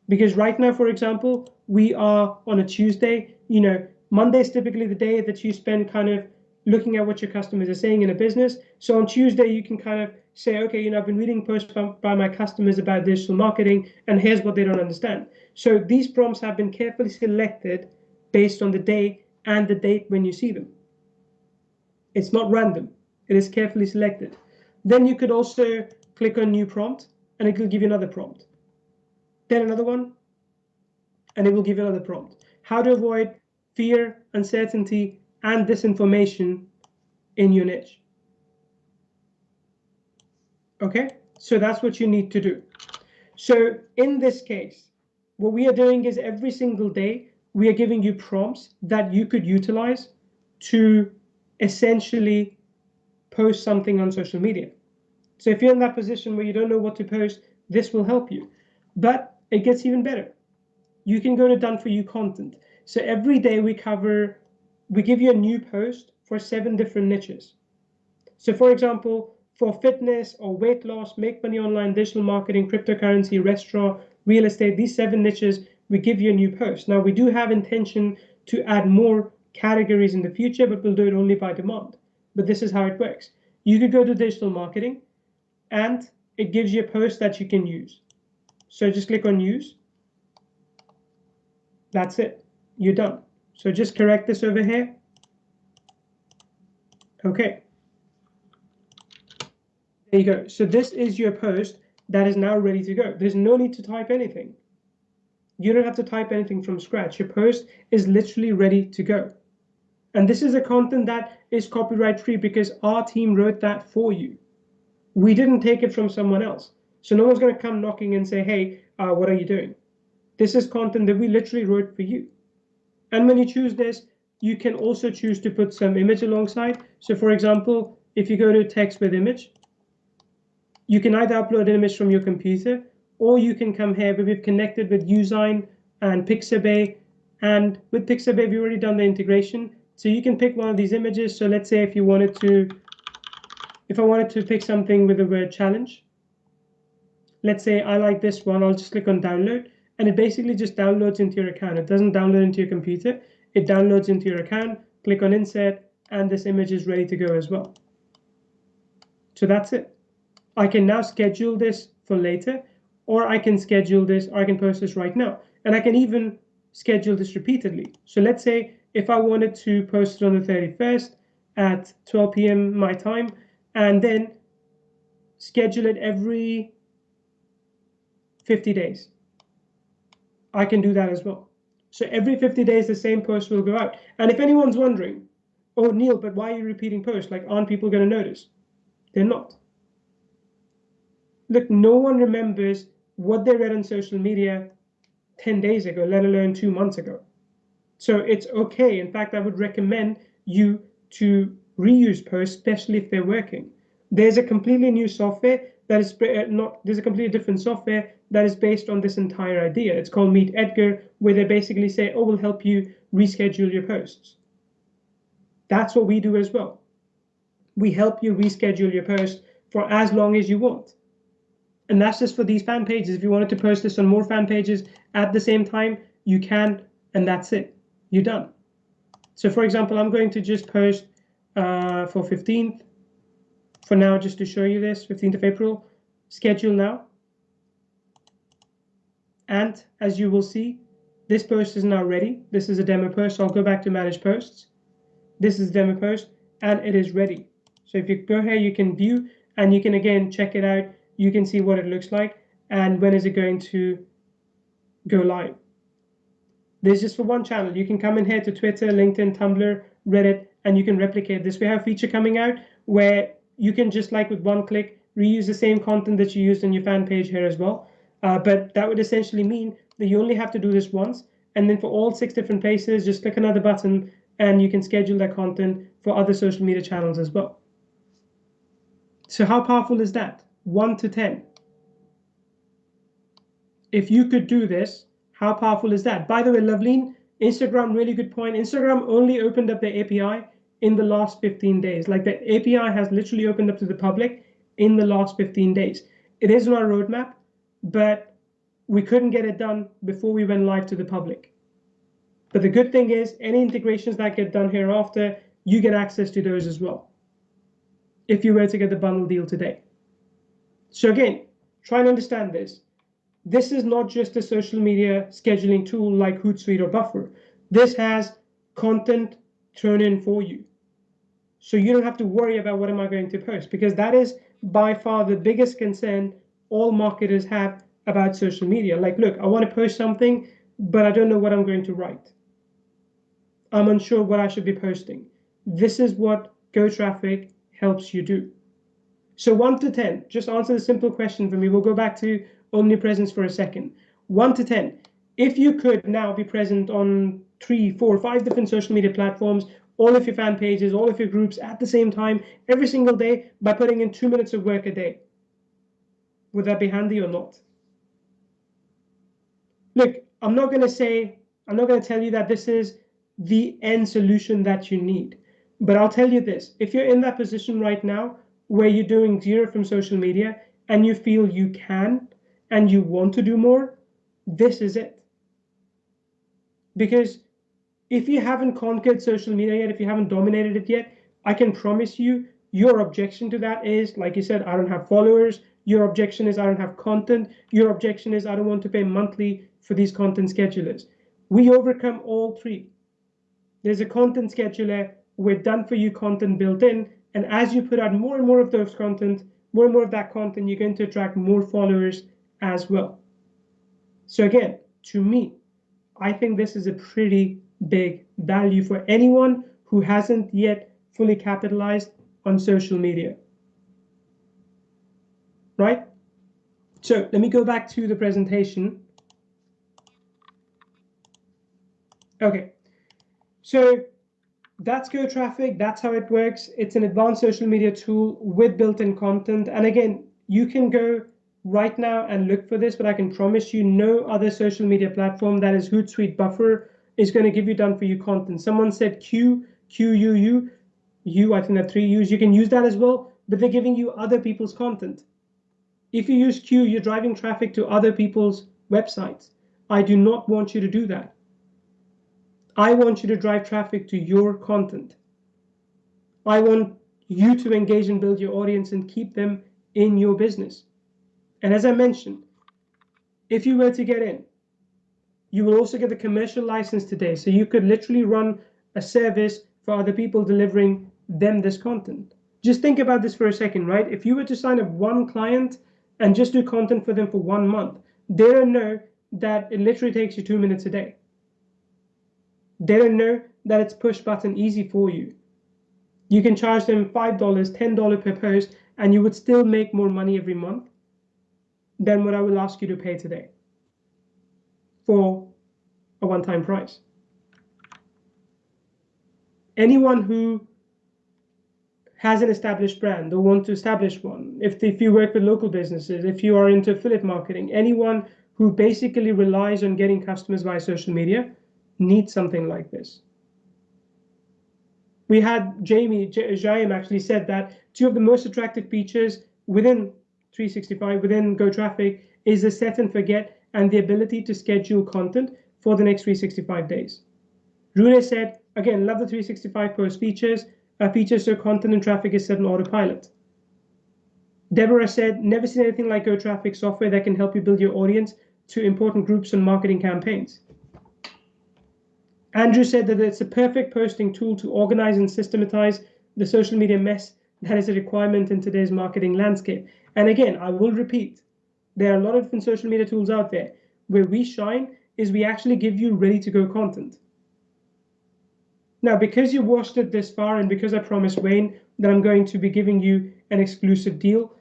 Because right now, for example, we are on a Tuesday. You know, Monday is typically the day that you spend kind of looking at what your customers are saying in a business. So on Tuesday, you can kind of say, okay, you know, I've been reading posts by, my customers about digital marketing, and here's what they don't understand. So these prompts have been carefully selected based on the day and the date when you see them. It's not random. It is carefully selected. Then you could also click on new prompt and it will give you another prompt then another one, and it will give you another prompt. How to avoid fear, uncertainty, and disinformation in your niche. Okay, so that's what you need to do. So in this case, what we are doing is every single day, we are giving you prompts that you could utilize to essentially post something on social media. So if you're in that position where you don't know what to post, this will help you. But it gets even better. you can go to done for you content. So every day we cover, we give you a new post for seven different niches. So for example, for fitness or weight loss, make money online, digital marketing, cryptocurrency, restaurant, real estate, these seven niches, we give you a new post. Now we do have intention to add more categories in the future, but we'll do it only by demand. But this is how it works. You could go to digital marketing and it gives you a post that you can use. So just click on use. That's it. You're done. So just correct this over here. Okay. There you go. So this is your post that is now ready to go. There's no need to type anything. You don't have to type anything from scratch. Your post is literally ready to go. And this is a content that is copyright free because our team wrote that for you. We didn't take it from someone else. So no one's going to come knocking and say, hey, uh, what are you doing? This is content that we literally wrote for you. And when you choose this, you can also choose to put some image alongside. So for example, if you go to text with image, you can either upload an image from your computer or you can come here, but we've connected with Uzine and Pixabay. And with Pixabay, we've already done the integration. So you can pick one of these images. So let's say if you wanted to, if I wanted to pick something with the word challenge, let's say I like this one, I'll just click on download and it basically just downloads into your account. It doesn't download into your computer. It downloads into your account, click on insert, and this image is ready to go as well. So that's it. I can now schedule this for later, or I can schedule this, or I can post this right now. And I can even schedule this repeatedly. So let's say if I wanted to post it on the 31st at 12 p.m. my time, and then schedule it every 50 days. I can do that as well. So every 50 days, the same post will go out. And if anyone's wondering, oh, Neil, but why are you repeating posts? Like, aren't people going to notice? They're not. Look, no one remembers what they read on social media 10 days ago, let alone two months ago. So it's okay. In fact, I would recommend you to reuse posts, especially if they're working. There's a completely new software that is uh, not, there's a completely different software that is based on this entire idea. It's called Meet Edgar, where they basically say, oh, we'll help you reschedule your posts. That's what we do as well. We help you reschedule your post for as long as you want. And that's just for these fan pages. If you wanted to post this on more fan pages at the same time, you can, and that's it. You're done. So for example, I'm going to just post uh, for 15th, for now, just to show you this, 15th of April, schedule now. And as you will see, this post is now ready. This is a demo post. So I'll go back to manage posts. This is demo post and it is ready. So if you go here, you can view and you can again check it out. You can see what it looks like and when is it going to go live. This is for one channel. You can come in here to Twitter, LinkedIn, Tumblr, Reddit, and you can replicate this. We have a feature coming out where you can just like with one click reuse the same content that you used on your fan page here as well. Uh, but that would essentially mean that you only have to do this once. And then for all six different places, just click another button and you can schedule that content for other social media channels as well. So how powerful is that? 1 to 10. If you could do this, how powerful is that? By the way, Loveleen, Instagram, really good point. Instagram only opened up the API in the last 15 days. Like the API has literally opened up to the public in the last 15 days. It is on our roadmap but we couldn't get it done before we went live to the public. But the good thing is any integrations that get done hereafter, you get access to those as well. If you were to get the bundle deal today. So again, try and understand this. This is not just a social media scheduling tool like Hootsuite or Buffer. This has content turn in for you. So you don't have to worry about what am I going to post because that is by far the biggest concern all marketers have about social media. Like, look, I want to post something, but I don't know what I'm going to write. I'm unsure what I should be posting. This is what Go Traffic helps you do. So 1 to 10, just answer the simple question for me. We'll go back to omnipresence for a second. 1 to 10, if you could now be present on three, four, five different social media platforms, all of your fan pages, all of your groups at the same time, every single day by putting in two minutes of work a day, would that be handy or not? Look, I'm not going to say, I'm not going to tell you that this is the end solution that you need. But I'll tell you this if you're in that position right now where you're doing zero from social media and you feel you can and you want to do more, this is it. Because if you haven't conquered social media yet, if you haven't dominated it yet, I can promise you your objection to that is, like you said, I don't have followers. Your objection is I don't have content. Your objection is I don't want to pay monthly for these content schedulers. We overcome all three. There's a content scheduler with done for you content built in. And as you put out more and more of those content, more and more of that content, you're going to attract more followers as well. So again, to me, I think this is a pretty big value for anyone who hasn't yet fully capitalized on social media. Right? So let me go back to the presentation. Okay, so that's Go Traffic. That's how it works. It's an advanced social media tool with built-in content. And again, you can go right now and look for this, but I can promise you no other social media platform that is Hootsuite Buffer is going to give you done for you content. Someone said Q, Q, U, U, U, I think that three U's. You can use that as well, but they're giving you other people's content. If you use Q, you're driving traffic to other people's websites. I do not want you to do that. I want you to drive traffic to your content. I want you to engage and build your audience and keep them in your business. And as I mentioned, if you were to get in, you will also get the commercial license today. So you could literally run a service for other people delivering them this content. Just think about this for a second, right? If you were to sign up one client and just do content for them for one month, they don't know that it literally takes you two minutes a day. They don't know that it's push button easy for you. You can charge them $5, $10 per post, and you would still make more money every month than what I will ask you to pay today for a one time price. Anyone who has an established brand or want to establish one, if, if you work with local businesses, if you are into affiliate marketing, anyone who basically relies on getting customers via social media, needs something like this. We had Jamie, Jaime actually said that two of the most attractive features within 365, within Go Traffic, is the set and forget and the ability to schedule content for the next 365 days. Rune said, again, love the 365 post features, uh, features so content and traffic is set on autopilot. Deborah said, never seen anything like Go Traffic software that can help you build your audience to important groups and marketing campaigns. Andrew said that it's a perfect posting tool to organize and systematize the social media mess that is a requirement in today's marketing landscape. And again, I will repeat, there are a lot of different social media tools out there. Where we shine is we actually give you ready to go content. Now, because you watched it this far and because I promised Wayne that I'm going to be giving you an exclusive deal,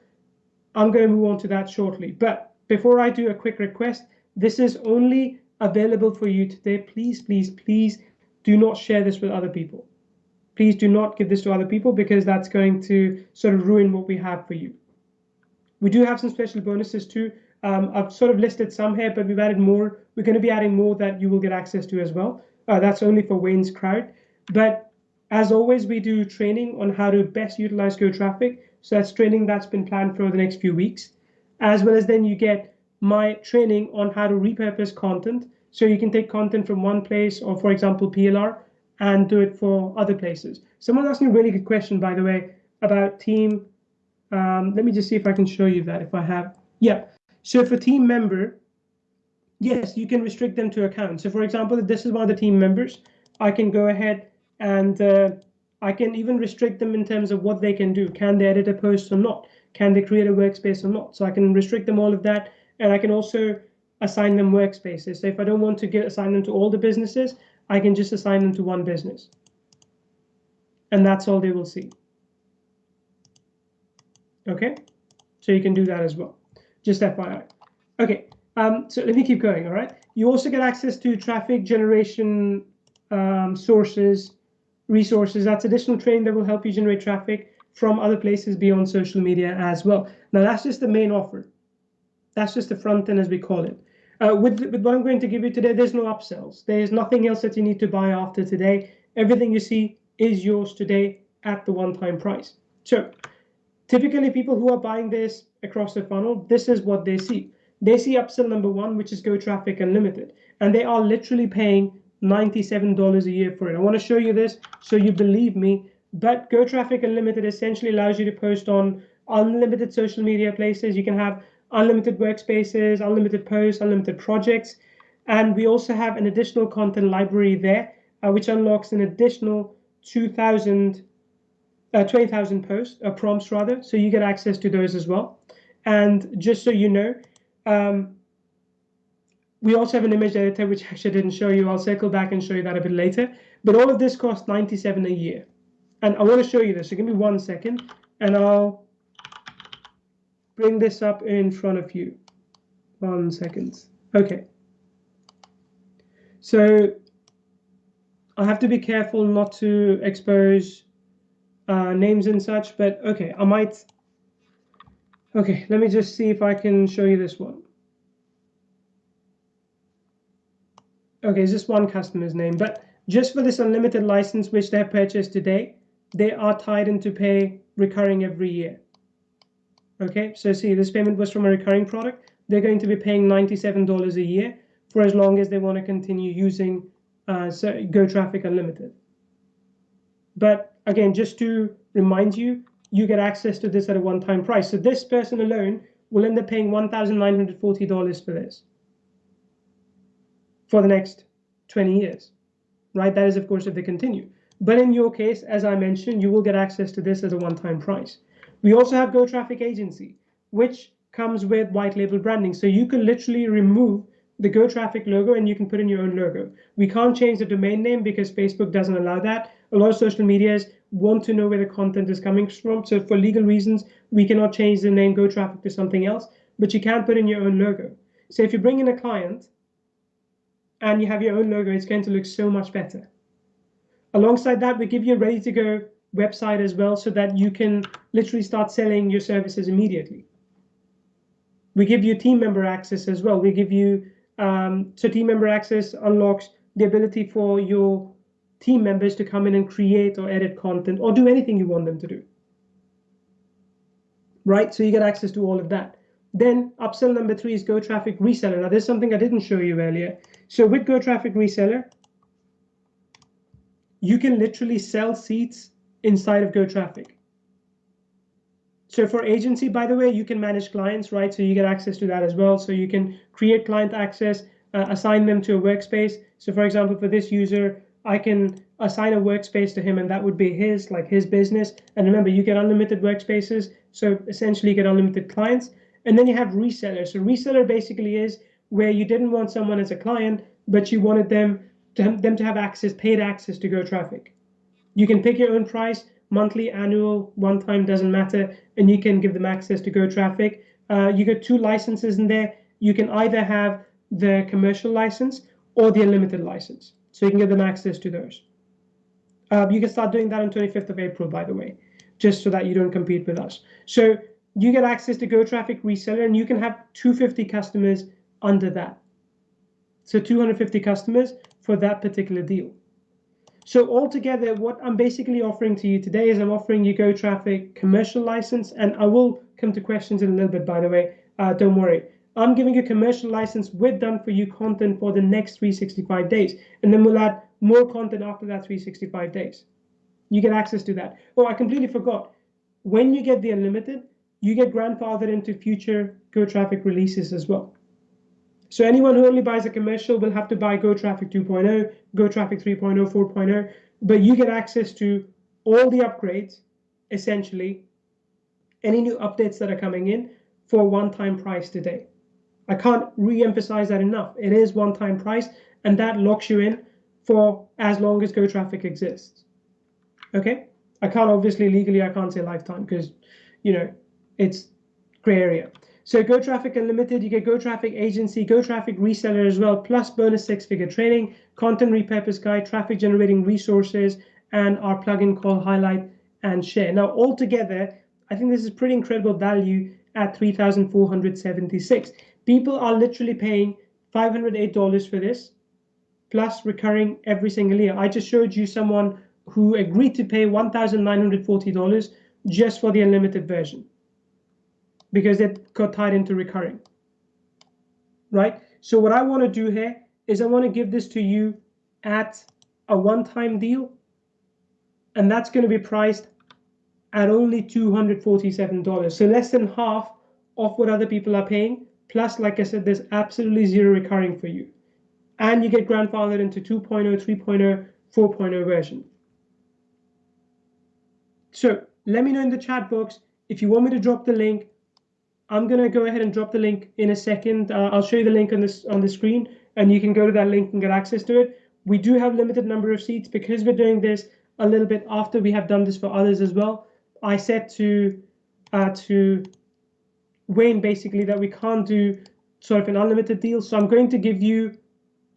I'm going to move on to that shortly. But before I do a quick request, this is only available for you today. Please, please, please do not share this with other people. Please do not give this to other people because that's going to sort of ruin what we have for you. We do have some special bonuses too. Um, I've sort of listed some here, but we've added more. We're going to be adding more that you will get access to as well. Uh, that's only for Wayne's crowd. But as always, we do training on how to best utilize Go Traffic. So that's training that's been planned for the next few weeks, as well as then you get my training on how to repurpose content. So you can take content from one place or for example, PLR and do it for other places. Someone asked me a really good question, by the way, about team. Um, let me just see if I can show you that if I have. Yeah. So if a team member, yes, you can restrict them to accounts. So for example, if this is one of the team members, I can go ahead and uh, I can even restrict them in terms of what they can do. Can they edit a post or not? Can they create a workspace or not? So I can restrict them all of that and I can also assign them workspaces. So if I don't want to get assign them to all the businesses, I can just assign them to one business. And that's all they will see. Okay, so you can do that as well. Just FYI. Okay, um, so let me keep going, all right? You also get access to traffic generation um, sources, resources. That's additional training that will help you generate traffic from other places beyond social media as well. Now, that's just the main offer. That's just the front end as we call it. Uh, with, with what I'm going to give you today, there's no upsells. There's nothing else that you need to buy after today. Everything you see is yours today at the one-time price. So typically people who are buying this across the funnel, this is what they see. They see upsell number one, which is Go Traffic Unlimited, and they are literally paying $97 a year for it. I want to show you this so you believe me, but Go Traffic Unlimited essentially allows you to post on unlimited social media places. You can have unlimited workspaces, unlimited posts, unlimited projects. And we also have an additional content library there, uh, which unlocks an additional 2,000, uh, 20,000 posts, uh, prompts rather. So you get access to those as well. And just so you know, um, we also have an image editor, which <laughs> actually didn't show you. I'll circle back and show you that a bit later. But all of this costs 97 a year. And I want to show you this. So give me one second, and I'll bring this up in front of you. One second. Okay. So I have to be careful not to expose uh, names and such, but okay, I might. Okay, let me just see if I can show you this one. Okay, it's just one customer's name, but just for this unlimited license which they purchased today, they are tied into pay recurring every year. Okay, so see, this payment was from a recurring product. They're going to be paying $97 a year for as long as they want to continue using uh, so Go Traffic Unlimited. But again, just to remind you, you get access to this at a one-time price. So this person alone will end up paying $1,940 for this for the next 20 years, right? That is, of course, if they continue. But in your case, as I mentioned, you will get access to this as a one-time price. We also have Go Traffic Agency, which comes with white label branding. So you can literally remove the Go Traffic logo and you can put in your own logo. We can't change the domain name because Facebook doesn't allow that. A lot of social medias want to know where the content is coming from. So for legal reasons, we cannot change the name Go Traffic to something else, but you can put in your own logo. So if you bring in a client and you have your own logo, it's going to look so much better. Alongside that, we give you a ready to go website as well so that you can literally start selling your services immediately. We give you team member access as well. We give you, um, so team member access unlocks the ability for your team members to come in and create or edit content or do anything you want them to do. Right, so you get access to all of that. Then upsell number three is Go Traffic Reseller. Now, there's something I didn't show you earlier. So with Go Traffic Reseller, you can literally sell seats inside of Go Traffic. So for agency, by the way, you can manage clients, right? So you get access to that as well. So you can create client access, uh, assign them to a workspace. So for example, for this user, I can assign a workspace to him and that would be his, like his business. And remember, you get unlimited workspaces. So essentially you get unlimited clients. And then you have reseller. So reseller basically is where you didn't want someone as a client, but you wanted them to them to have access, paid access to Go Traffic. You can pick your own price, monthly, annual, one time, doesn't matter, and you can give them access to Go Traffic. Uh, you get two licenses in there. You can either have the commercial license or the unlimited license. So you can give them access to those. Uh, you can start doing that on 25th of April, by the way, just so that you don't compete with us. So you get access to Go Traffic Reseller, and you can have 250 customers under that. So 250 customers for that particular deal. So altogether, what I'm basically offering to you today is I'm offering you Go Traffic commercial license, and I will come to questions in a little bit, by the way. Uh, don't worry. I'm giving you commercial license with done for you content for the next 365 days, and then we'll add more content after that 365 days. You get access to that. Oh, I completely forgot. When you get the unlimited, you get grandfathered into future Go Traffic releases as well. So anyone who only buys a commercial will have to buy Go Traffic 2.0, Go Traffic 3.0, 4.0, but you get access to all the upgrades, essentially, any new updates that are coming in for one-time price today. I can't re-emphasize that enough. It is one-time price, and that locks you in for as long as Go Traffic exists. Okay? I can't obviously legally I can't say lifetime because you know it's gray area. So Go Traffic Unlimited, you get Go Traffic Agency, Go Traffic Reseller as well, plus bonus six-figure training, content repurpose guide, traffic generating resources, and our plugin called Highlight and Share. Now, altogether, I think this is pretty incredible value at 3,476. People are literally paying $508 for this, plus recurring every single year. I just showed you someone who agreed to pay $1,940 just for the unlimited version because it got tied into recurring. Right? So what I want to do here is I want to give this to you at a one-time deal, and that's going to be priced at only $247. So less than half of what other people are paying. Plus, like I said, there's absolutely zero recurring for you. And you get grandfathered into 2.0, 3.0, 4.0 version. So let me know in the chat box if you want me to drop the link. I'm gonna go ahead and drop the link in a second. Uh, I'll show you the link on this on the screen, and you can go to that link and get access to it. We do have limited number of seats because we're doing this a little bit after we have done this for others as well. I said to uh, to Wayne basically that we can't do sort of an unlimited deal, so I'm going to give you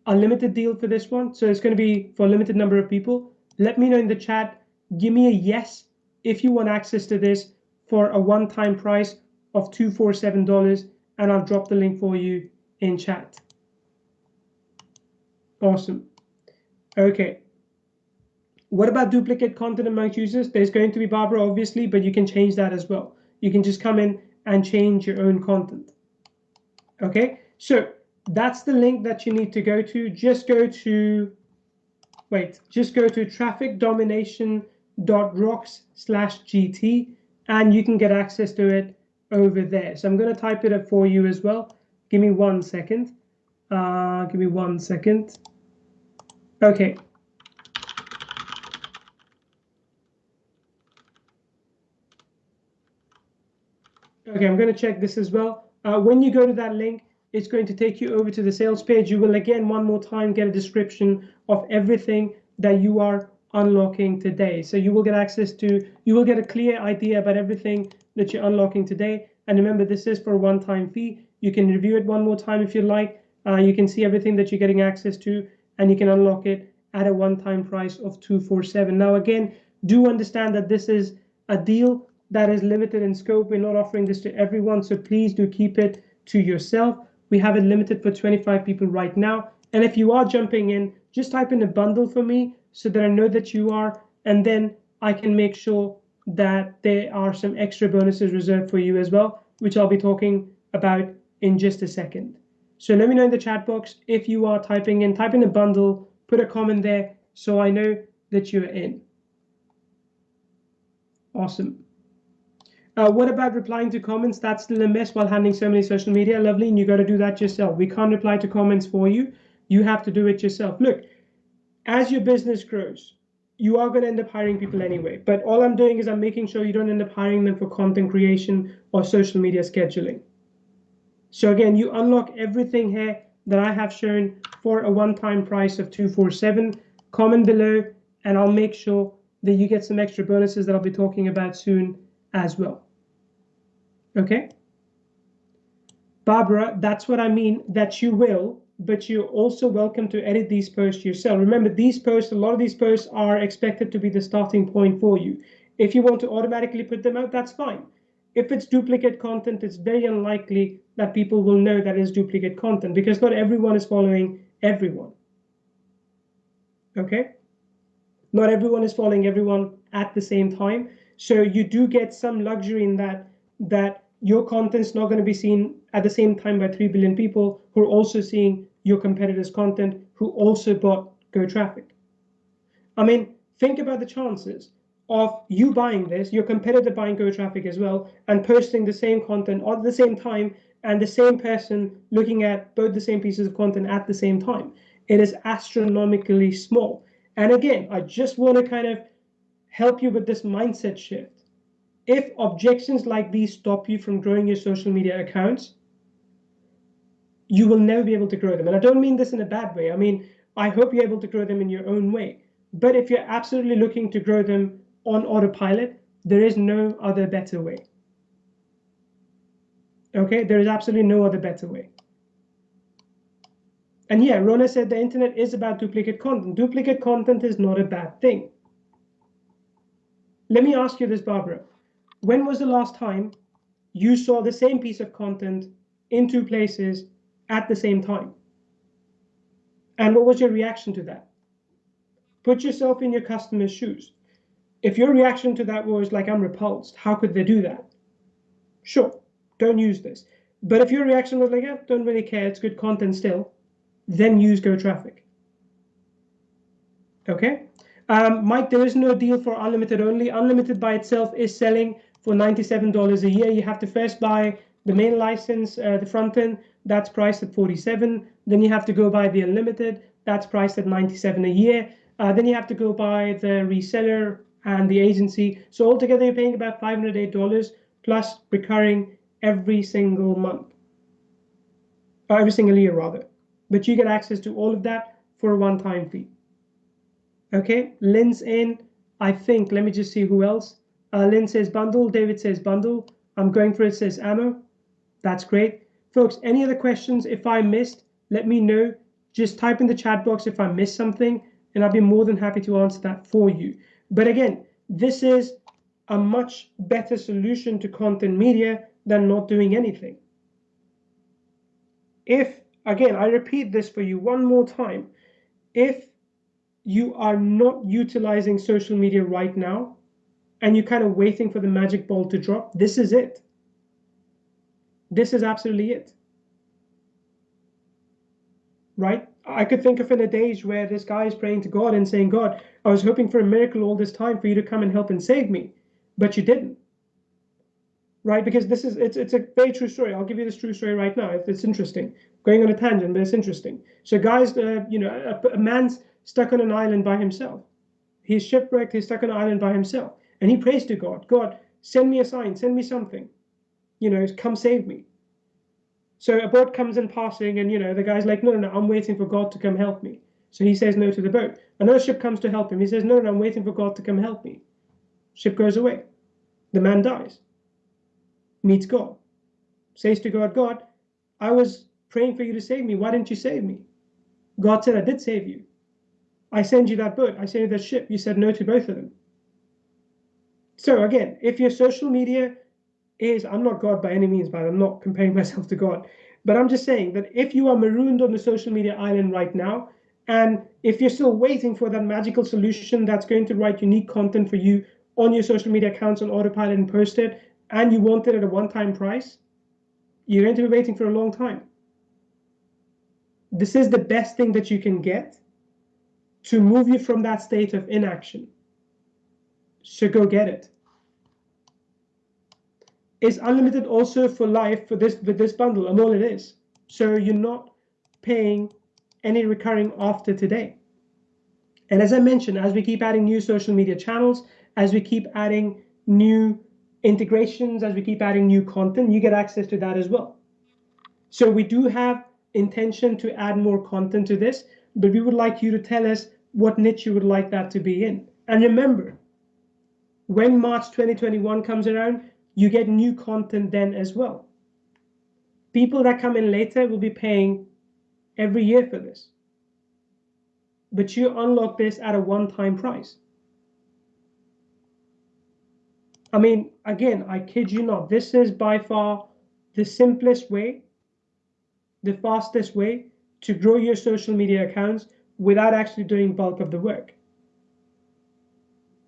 a limited deal for this one. So it's going to be for a limited number of people. Let me know in the chat. Give me a yes if you want access to this for a one-time price of $247 and I'll drop the link for you in chat. Awesome. Okay. What about duplicate content amongst users? There's going to be Barbara, obviously, but you can change that as well. You can just come in and change your own content. Okay, so that's the link that you need to go to. Just go to, wait, just go to trafficdomination.rocks slash GT and you can get access to it over there. So I'm going to type it up for you as well. Give me one second. Uh, give me one second. Okay. Okay, I'm going to check this as well. Uh, when you go to that link, it's going to take you over to the sales page. You will again, one more time, get a description of everything that you are unlocking today. So you will get access to, you will get a clear idea about everything that you're unlocking today. And remember, this is for a one-time fee. You can review it one more time if you like. Uh, you can see everything that you're getting access to, and you can unlock it at a one-time price of 247. Now, again, do understand that this is a deal that is limited in scope. We're not offering this to everyone, so please do keep it to yourself. We have it limited for 25 people right now. And if you are jumping in, just type in a bundle for me so that I know that you are, and then I can make sure that there are some extra bonuses reserved for you as well, which I'll be talking about in just a second. So let me know in the chat box if you are typing in, type in a bundle, put a comment there so I know that you're in. Awesome. Uh, what about replying to comments? That's still a mess while handling so many social media. Lovely, and you got to do that yourself. We can't reply to comments for you. You have to do it yourself. Look, as your business grows, you are going to end up hiring people anyway. But all I'm doing is I'm making sure you don't end up hiring them for content creation or social media scheduling. So again, you unlock everything here that I have shown for a one-time price of 247. Comment below, and I'll make sure that you get some extra bonuses that I'll be talking about soon as well. Okay? Barbara, that's what I mean, that you will, but you're also welcome to edit these posts yourself. Remember, these posts, a lot of these posts are expected to be the starting point for you. If you want to automatically put them out, that's fine. If it's duplicate content, it's very unlikely that people will know that is duplicate content because not everyone is following everyone. Okay? Not everyone is following everyone at the same time. So you do get some luxury in that that your content's not going to be seen at the same time by 3 billion people who are also seeing your competitors' content who also bought Go Traffic. I mean, think about the chances of you buying this, your competitor buying Go Traffic as well, and posting the same content at the same time, and the same person looking at both the same pieces of content at the same time. It is astronomically small. And again, I just want to kind of help you with this mindset shift if objections like these stop you from growing your social media accounts, you will never be able to grow them. And I don't mean this in a bad way. I mean, I hope you're able to grow them in your own way. But if you're absolutely looking to grow them on autopilot, there is no other better way. Okay, there is absolutely no other better way. And yeah, Rona said the internet is about duplicate content. Duplicate content is not a bad thing. Let me ask you this, Barbara when was the last time you saw the same piece of content in two places at the same time? And what was your reaction to that? Put yourself in your customer's shoes. If your reaction to that was like, I'm repulsed, how could they do that? Sure, don't use this. But if your reaction was like, yeah, don't really care, it's good content still, then use Go Traffic. Okay? Um, Mike, there is no deal for unlimited only. Unlimited by itself is selling for $97 a year. You have to first buy the main license, uh, the front end, that's priced at 47. Then you have to go buy the unlimited, that's priced at 97 a year. Uh, then you have to go buy the reseller and the agency. So altogether, you're paying about $508 plus recurring every single month, or every single year rather. But you get access to all of that for a one-time fee. Okay, Lynn's in. I think, let me just see who else. Uh, Lynn says bundle, David says bundle. I'm going for it, says ammo. That's great. Folks, any other questions? If I missed, let me know. Just type in the chat box if I missed something, and I'll be more than happy to answer that for you. But again, this is a much better solution to content media than not doing anything. If, again, I repeat this for you one more time, if you are not utilizing social media right now and you're kind of waiting for the magic ball to drop, this is it. This is absolutely it. Right? I could think of in a days where this guy is praying to God and saying, God, I was hoping for a miracle all this time for you to come and help and save me, but you didn't. Right? Because this is it's it's a very true story. I'll give you this true story right now. It's interesting. Going on a tangent, but it's interesting. So, guys, uh, you know, a, a man's stuck on an island by himself. He's shipwrecked. He's stuck on an island by himself, and he prays to God. God, send me a sign. Send me something. You know, come save me. So a boat comes in passing, and you know the guy's like, no, no, no, I'm waiting for God to come help me. So he says no to the boat. Another ship comes to help him. He says, no, no, I'm waiting for God to come help me. Ship goes away. The man dies. Meets God. Says to God, God, I was praying for you to save me. Why didn't you save me? God said, I did save you. I send you that boat. I send you that ship. You said no to both of them. So again, if your social media is I'm not God by any means, but I'm not comparing <laughs> myself to God. But I'm just saying that if you are marooned on the social media island right now, and if you're still waiting for that magical solution that's going to write unique content for you on your social media accounts on autopilot and post it, and you want it at a one-time price, you're going to be waiting for a long time. This is the best thing that you can get to move you from that state of inaction. So go get it is unlimited also for life for this with this bundle and all it is. So you're not paying any recurring after today. And as i mentioned as we keep adding new social media channels as we keep adding new integrations as we keep adding new content you get access to that as well. So we do have intention to add more content to this but we would like you to tell us what niche you would like that to be in. And remember when march 2021 comes around you get new content then as well. People that come in later will be paying every year for this. But you unlock this at a one-time price. I mean, again, I kid you not, this is by far the simplest way, the fastest way to grow your social media accounts without actually doing bulk of the work.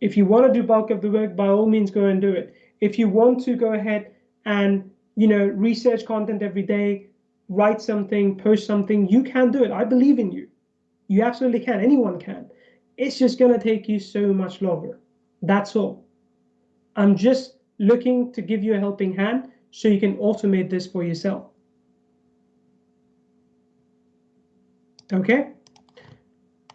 If you want to do bulk of the work, by all means, go and do it if you want to go ahead and you know research content every day write something post something you can do it. I believe in you. You absolutely can. Anyone can. It's just going to take you so much longer. That's all. I'm just looking to give you a helping hand so you can automate this for yourself. Okay?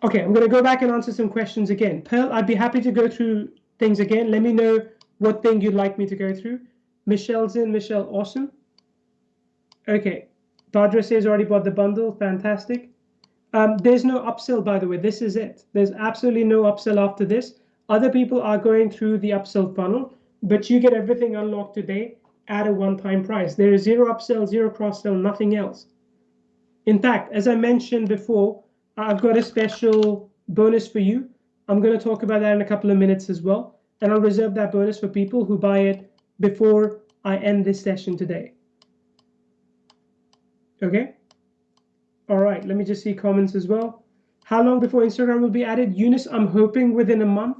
Okay i'm going to go back and answer some questions again. Pearl i'd be happy to go through things again. Let me know what thing you'd like me to go through. Michelle's in. Michelle, awesome. Okay. Badra says already bought the bundle. Fantastic. Um, there's no upsell, by the way. This is it. There's absolutely no upsell after this. Other people are going through the upsell funnel, but you get everything unlocked today at a one-time price. There is zero upsell, zero cross-sell, nothing else. In fact, as I mentioned before, I've got a special bonus for you. I'm going to talk about that in a couple of minutes as well and I'll reserve that bonus for people who buy it before I end this session today. Okay? All right, let me just see comments as well. How long before Instagram will be added? Eunice, I'm hoping within a month,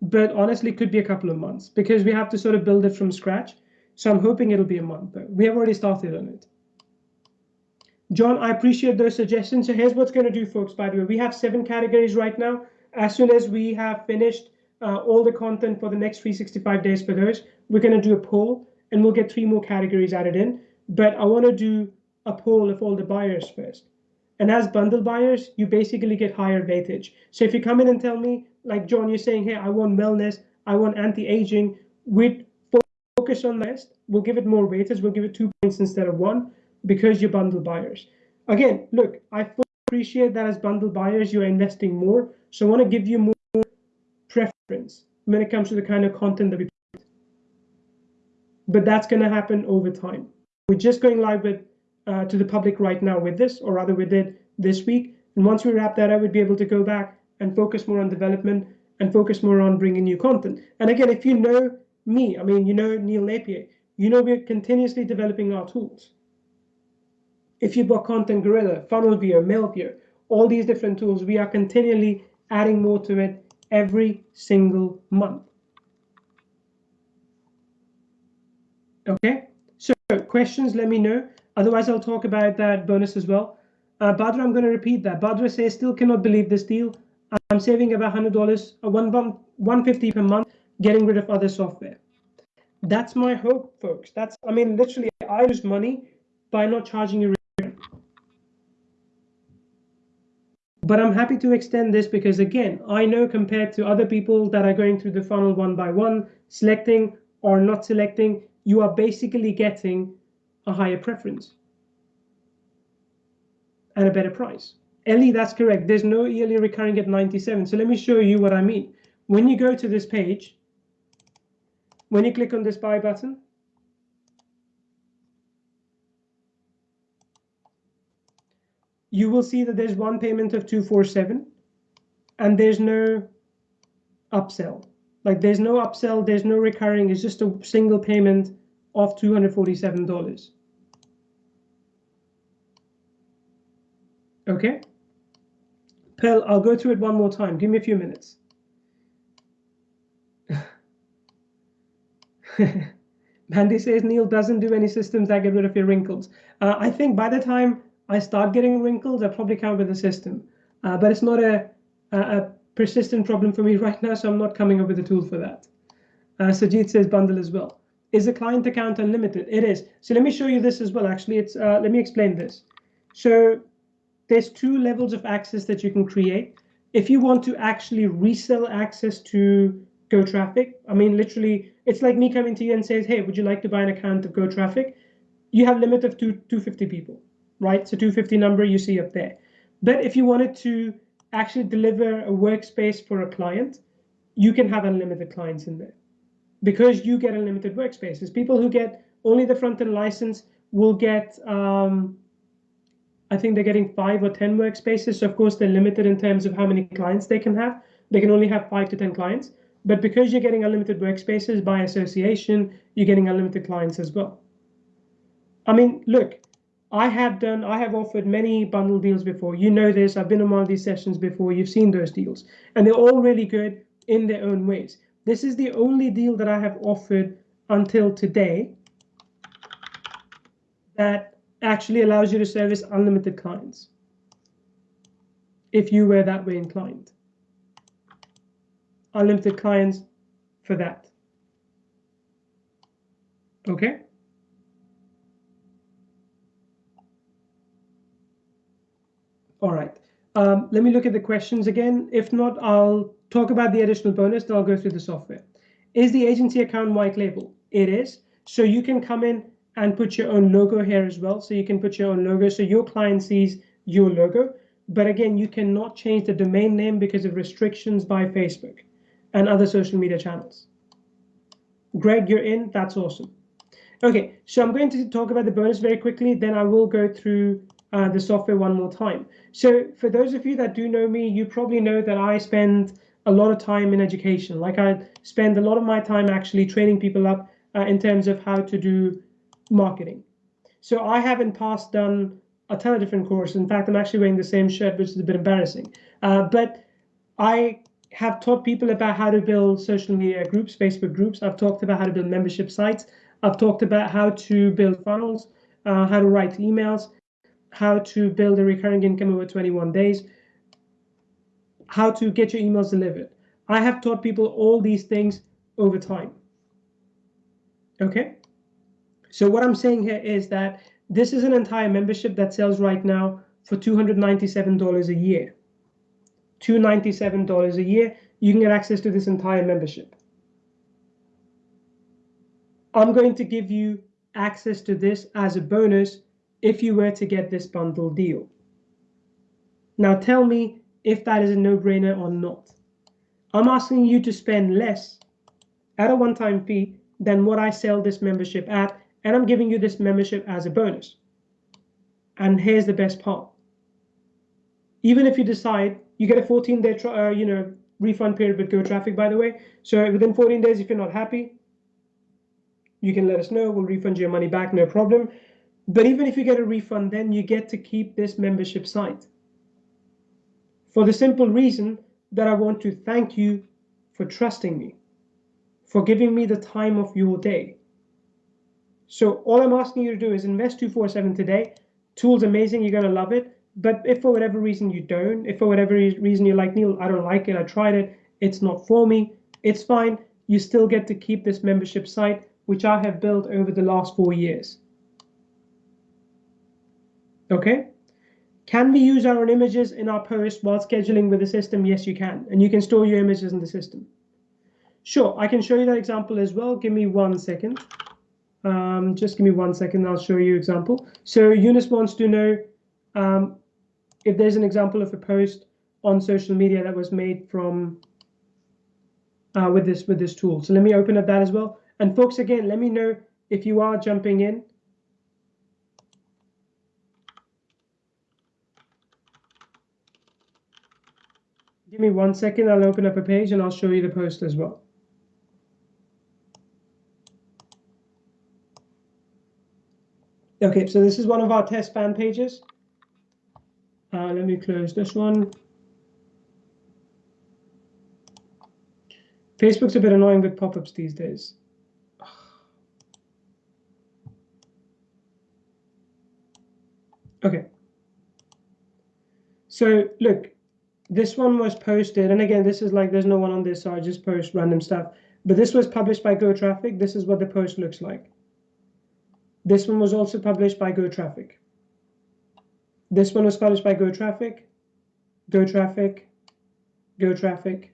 but honestly, could be a couple of months because we have to sort of build it from scratch. So I'm hoping it'll be a month, but we have already started on it. John, I appreciate those suggestions. So here's what's going to do, folks, by the way. We have seven categories right now. As soon as we have finished uh, all the content for the next 365 days for those, we're going to do a poll and we'll get three more categories added in. But I want to do a poll of all the buyers first. And as bundle buyers, you basically get higher weightage. So if you come in and tell me, like John, you're saying, hey, I want wellness, I want anti-aging, we'd focus on this. We'll give it more weightage. We'll give it two points instead of one because you're bundle buyers. Again, look, I appreciate that as bundle buyers, you're investing more. So I want to give you more preference when it comes to the kind of content that we put. But that's going to happen over time. We're just going live with uh, to the public right now with this, or rather we did this week. And once we wrap that up, we'd be able to go back and focus more on development and focus more on bringing new content. And again, if you know me, I mean, you know Neil Napier, you know we're continuously developing our tools. If you've got Content Gorilla, Funnel Viewer, Mailvio, all these different tools, we are continually adding more to it every single month. Okay, so questions, let me know. Otherwise, I'll talk about that bonus as well. Uh, Badra, I'm going to repeat that. Badra says, still cannot believe this deal. I'm saving about $100, uh, one, 150 per month, getting rid of other software. That's my hope, folks. That's, I mean, literally, I lose money by not charging you. But I'm happy to extend this because, again, I know compared to other people that are going through the funnel one by one, selecting or not selecting, you are basically getting a higher preference and a better price. Ellie, that's correct. There's no yearly recurring at 97. So let me show you what I mean. When you go to this page, when you click on this buy button, you will see that there's one payment of 247 and there's no upsell. Like there's no upsell, there's no recurring, it's just a single payment of $247. Okay. Pearl, I'll go through it one more time. Give me a few minutes. <laughs> Mandy says Neil doesn't do any systems that get rid of your wrinkles. Uh, I think by the time I start getting wrinkles, I probably come with a system. Uh, but it's not a, a, a, persistent problem for me <laughs> right now, so I'm not coming up with a tool for that. Uh, Sajid says bundle as well. Is the client account unlimited? It is. So let me show you this as well. Actually, it's uh, let me explain this. So there's two levels of access that you can create. If you want to actually resell access to Go Traffic, I mean, literally, it's like me coming to you and says, hey, would you like to buy an account of Go Traffic? You have limit of two, 250 people, right? So 250 number you see up there. But if you wanted to actually deliver a workspace for a client, you can have unlimited clients in there because you get unlimited workspaces. People who get only the front-end license will get, um, I think they're getting five or 10 workspaces. So of course they're limited in terms of how many clients they can have. They can only have five to 10 clients. But because you're getting unlimited workspaces by association, you're getting unlimited clients as well. I mean, look, I have done, I have offered many bundle deals before. You know this, I've been on one of these sessions before, you've seen those deals. And they're all really good in their own ways. This is the only deal that I have offered until today that actually allows you to service unlimited clients if you were that way inclined. Unlimited clients for that. Okay? All right. Um, let me look at the questions again. If not, I'll talk about the additional bonus, then I'll go through the software. Is the agency account white label? It is. So you can come in and put your own logo here as well. So you can put your own logo so your client sees your logo. But again, you cannot change the domain name because of restrictions by Facebook and other social media channels. Greg, you're in. That's awesome. Okay, so I'm going to talk about the bonus very quickly. Then I will go through uh, the software one more time. So for those of you that do know me, you probably know that I spend a lot of time in education. Like I spend a lot of my time actually training people up uh, in terms of how to do marketing. So I have in past done a ton of different courses. In fact, I'm actually wearing the same shirt, which is a bit embarrassing. Uh, but I have taught people about how to build social media groups, Facebook groups. I've talked about how to build membership sites. I've talked about how to build funnels, uh, how to write emails, how to build a recurring income over 21 days, how to get your emails delivered. I have taught people all these things over time. Okay? So what I'm saying here is that this is an entire membership that sells right now for $297 a year. $297 a year, you can get access to this entire membership. I'm going to give you access to this as a bonus if you were to get this bundle deal. Now tell me if that is a no-brainer or not. I'm asking you to spend less at a one-time fee than what I sell this membership at, and I'm giving you this membership as a bonus. And here's the best part. Even if you decide you get a 14 day uh, you know refund period with Go Traffic, by the way. So within 14 days, if you're not happy, you can let us know. We'll refund your money back, no problem. But even if you get a refund, then you get to keep this membership site. For the simple reason that I want to thank you for trusting me, for giving me the time of your day. So all I'm asking you to do is invest 247 today. Tool's amazing, you're gonna love it. But if for whatever reason you don't, if for whatever reason you're like, Neil, I don't like it, I tried it, it's not for me, it's fine. You still get to keep this membership site, which I have built over the last four years. Okay? Can we use our own images in our post while scheduling with the system? Yes, you can. And you can store your images in the system. Sure, I can show you that example as well. Give me one second. Um, just give me one second, I'll show you example. So Eunice wants to know um, if there's an example of a post on social media that was made from uh, with this with this tool. So let me open up that as well. And folks, again, let me know if you are jumping in. Give me one second, I'll open up a page and I'll show you the post as well. Okay, so this is one of our test fan pages. Uh, let me close this one. Facebook's a bit annoying with pop-ups these days. <sighs> Okay. So look, this one was posted, and again, this is like there's no one on this, so I just post random stuff. But this was published by Go Traffic. This is what the post looks like. This one was also published by Go Traffic. This one was published by Go Traffic, Go Traffic, Go Traffic,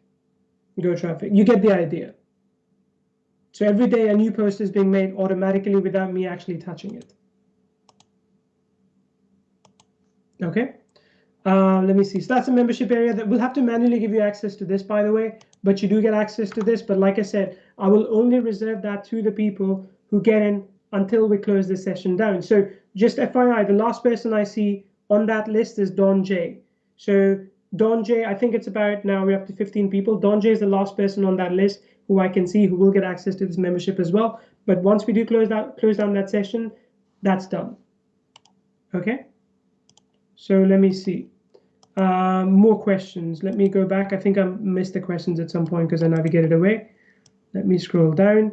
Go Traffic. You get the idea. So every day a new post is being made automatically without me actually touching it. Okay. Uh, let me see. So that's a membership area that we'll have to manually give you access to this, by the way, but you do get access to this. But like I said, I will only reserve that to the people who get in until we close this session down. So just FYI, the last person I see on that list is Don J. So Don J, I think it's about now we're up to 15 people. Don J is the last person on that list who I can see who will get access to this membership as well. But once we do close that close down that session, that's done. Okay. So let me see. Uh, more questions. Let me go back. I think I missed the questions at some point because I navigated away. Let me scroll down.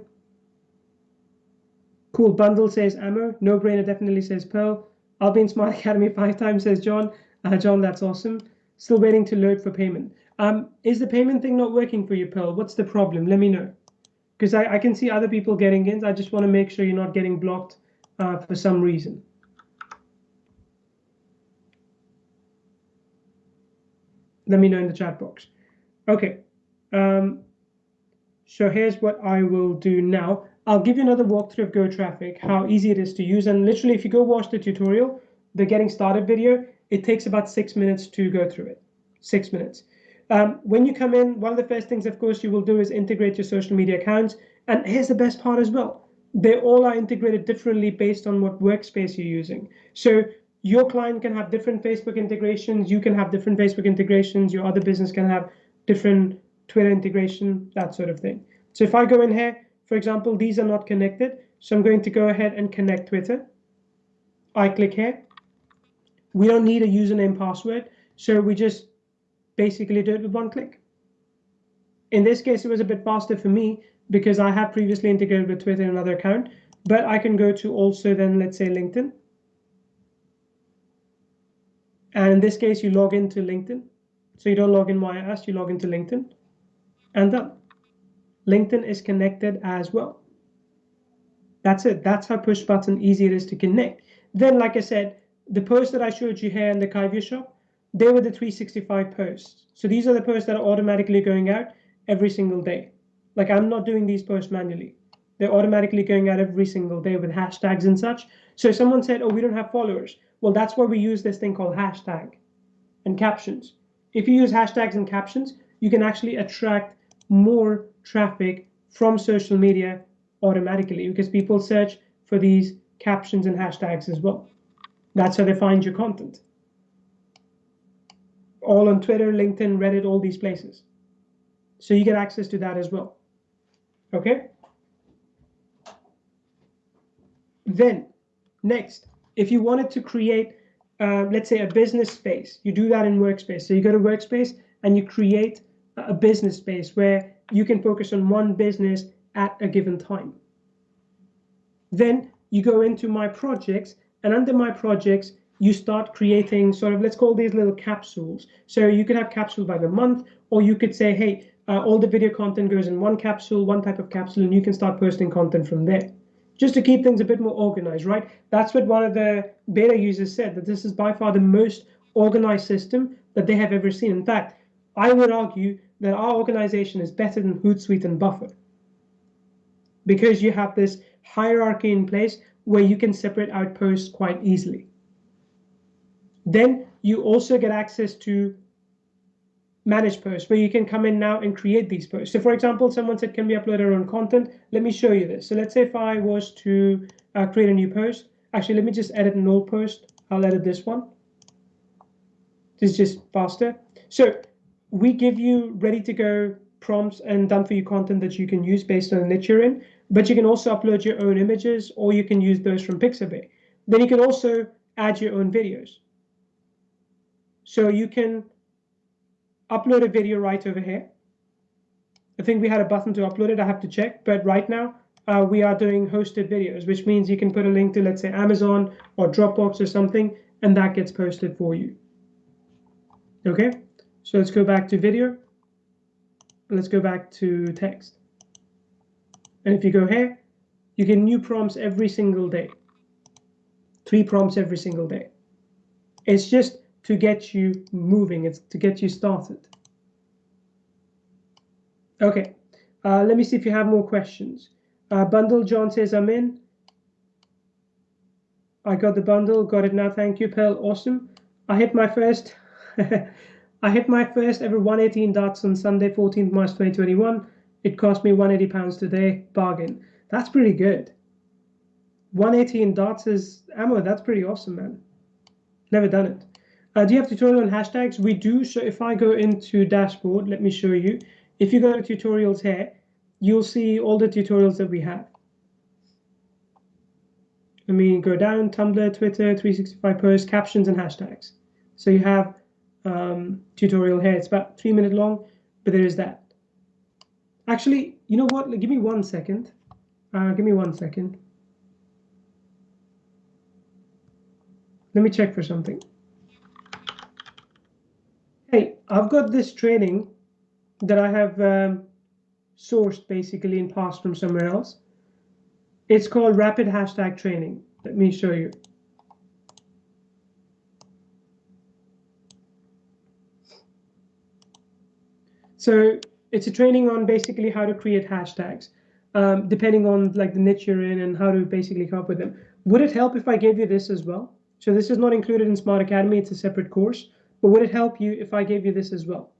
Cool. Bundle says ammo. No brainer definitely says Pearl. In Smart <laughs> Academy five times, says John. Uh, John, that's awesome. Still waiting to load for payment. Um, is the payment thing not working for you, Pearl? What's the problem? Let me know. Because I, I, can see other people getting in. I just want to make sure you're not getting blocked uh, for some reason. Let me know in the chat box. Okay. Um, so here's what I will do now. I'll give you another walkthrough of Go Traffic, how easy it is to use. And literally, if you go watch the tutorial, the getting started video, it takes about six minutes to go through it. Six minutes. Um, when you come in, one of the first things, of course, you will do is integrate your social media accounts. And here's the best part as well. They all are integrated differently based on what workspace you're using. So your client can have different Facebook integrations. You can have different Facebook integrations. Your other business can have different Twitter integration, that sort of thing. So if I go in here, for example, these are not connected. So I'm going to go ahead and connect Twitter. I click here. We don't need a username password. So we just basically do it with one click. In this case, it was a bit faster for me because I have previously integrated with Twitter in another account, but I can go to also then, let's say LinkedIn. And in this case, you log into LinkedIn. So you don't log in via us, you log into LinkedIn and done. LinkedIn is connected as well. That's it. That's how push button easy it is to connect. Then, like I said, the posts that I showed you here in the Kyvio shop, they were the 365 posts. So these are the posts that are automatically going out every single day. Like I'm not doing these posts manually. They're automatically going out every single day with hashtags and such. So someone said, oh, we don't have followers. Well, that's where we use this thing called hashtag and captions. If you use hashtags and captions, you can actually attract more traffic from social media automatically because people search for these captions and hashtags as well. That's how they find your content. All on Twitter, LinkedIn, Reddit, all these places. So you get access to that as well. Okay? Then, next, if you wanted to create, uh, let's say, a business space, you do that in Workspace. So you go to Workspace and you create a business space where you can focus on one business at a given time. Then you go into my projects and under my projects, you start creating sort of, let's call these little capsules. So you could have capsule by the month, or you could say, hey, uh, all the video content goes in one capsule, one type of capsule, and you can start posting content from there. Just to keep things a bit more organized, right? That's what one of the beta users said, that this is by far the most organized system that they have ever seen. In fact, I would argue that our organization is better than Hootsuite and Buffer because you have this hierarchy in place where you can separate out posts quite easily. Then you also get access to manage posts where you can come in now and create these posts. So for example, someone said, can we upload our own content? Let me show you this. So let's say if I was to uh, create a new post, actually, let me just edit an old post. I'll edit this one. This is just faster. So we give you ready to go prompts and done for you content that you can use based on the niche you're in, but you can also upload your own images or you can use those from Pixabay. Then you can also add your own videos. So you can upload a video right over here. I think we had a button to upload it. I have to check, but right now uh, we are doing hosted videos, which means you can put a link to, let's say, Amazon or Dropbox or something, and that gets posted for you. Okay, so let's go back to video. Let's go back to text. And if you go here, you get new prompts every single day. Three prompts every single day. It's just to get you moving. It's to get you started. Okay, uh, let me see if you have more questions. Uh, bundle John says I'm in. I got the bundle, got it now. Thank you, Pearl. Awesome. I hit my first. <laughs> I hit my first ever 118 darts on Sunday, 14th March 2021. It cost me 180 pounds today. Bargain. That's pretty good. 118 darts is ammo. That's pretty awesome, man. Never done it. Uh, do you have tutorial on hashtags? We do. So if I go into dashboard, let me show you. If you go to tutorials here, you'll see all the tutorials that we have. Let me go down, Tumblr, Twitter, 365 posts, captions, and hashtags. So you have um, tutorial here. It's about three minutes long, but there is that. Actually, you know what? Give me one second. Uh, give me one second. Let me check for something hey, I've got this training that I have um, sourced basically and passed from somewhere else. It's called Rapid Hashtag Training. Let me show you. So it's a training on basically how to create hashtags, um, depending on like the niche you're in and how to basically come up with them. Would it help if I gave you this as well? So this is not included in Smart Academy. It's a separate course. But would it help you if I gave you this as well?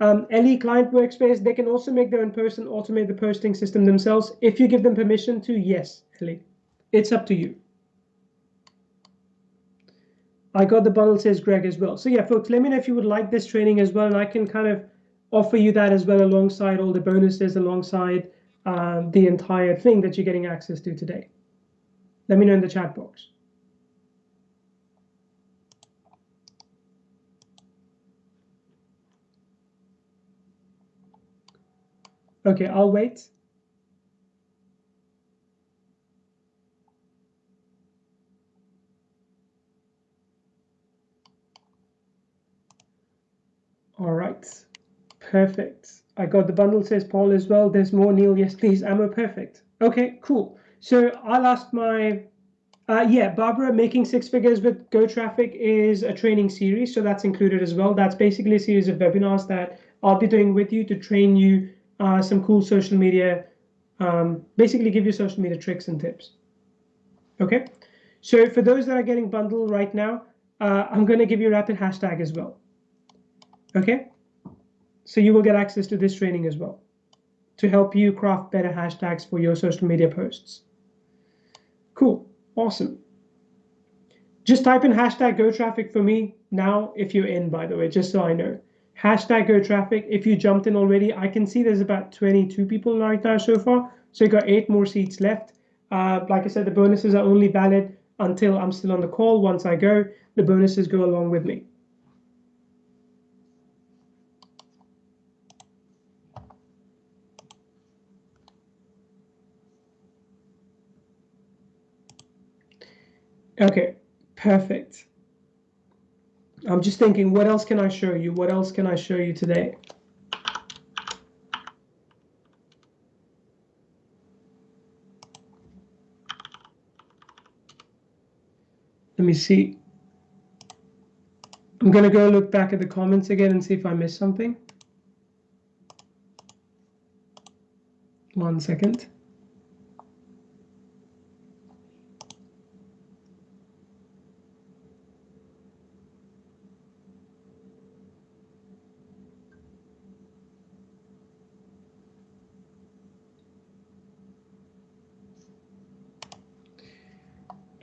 Um, LE client workspace, they can also make their and automate the posting system themselves. If you give them permission to, yes, LE. It's up to you. I got the bundle, says Greg as well. So yeah, folks, let me know if you would like this training as well, and I can kind of offer you that as well alongside all the bonuses, alongside uh, the entire thing that you're getting access to today. Let me know in the chat box. Okay, I'll wait. All right, perfect. I got the bundle, says Paul as well. There's more, Neil. Yes, please. Ammo, perfect. Okay, cool. So I'll ask my, uh, yeah, Barbara, making six figures with Go Traffic is a training series. So that's included as well. That's basically a series of webinars that I'll be doing with you to train you uh, some cool social media, um, basically give you social media tricks and tips. Okay, so for those that are getting bundled right now, uh, I'm going to give you a rapid hashtag as well. Okay, so you will get access to this training as well to help you craft better hashtags for your social media posts. Cool, awesome. Just type in hashtag go traffic for me now if you're in, by the way, just so I know. Hashtag go traffic. If you jumped in already, I can see there's about 22 people right now so far. So you got eight more seats left. Uh, like I said, the bonuses are only valid until I'm still on the call. Once I go, the bonuses go along with me. Okay, perfect. I'm just thinking, what else can I show you? What else can I show you today? Let me see. I'm going to go look back at the comments again and see if I missed something. One second.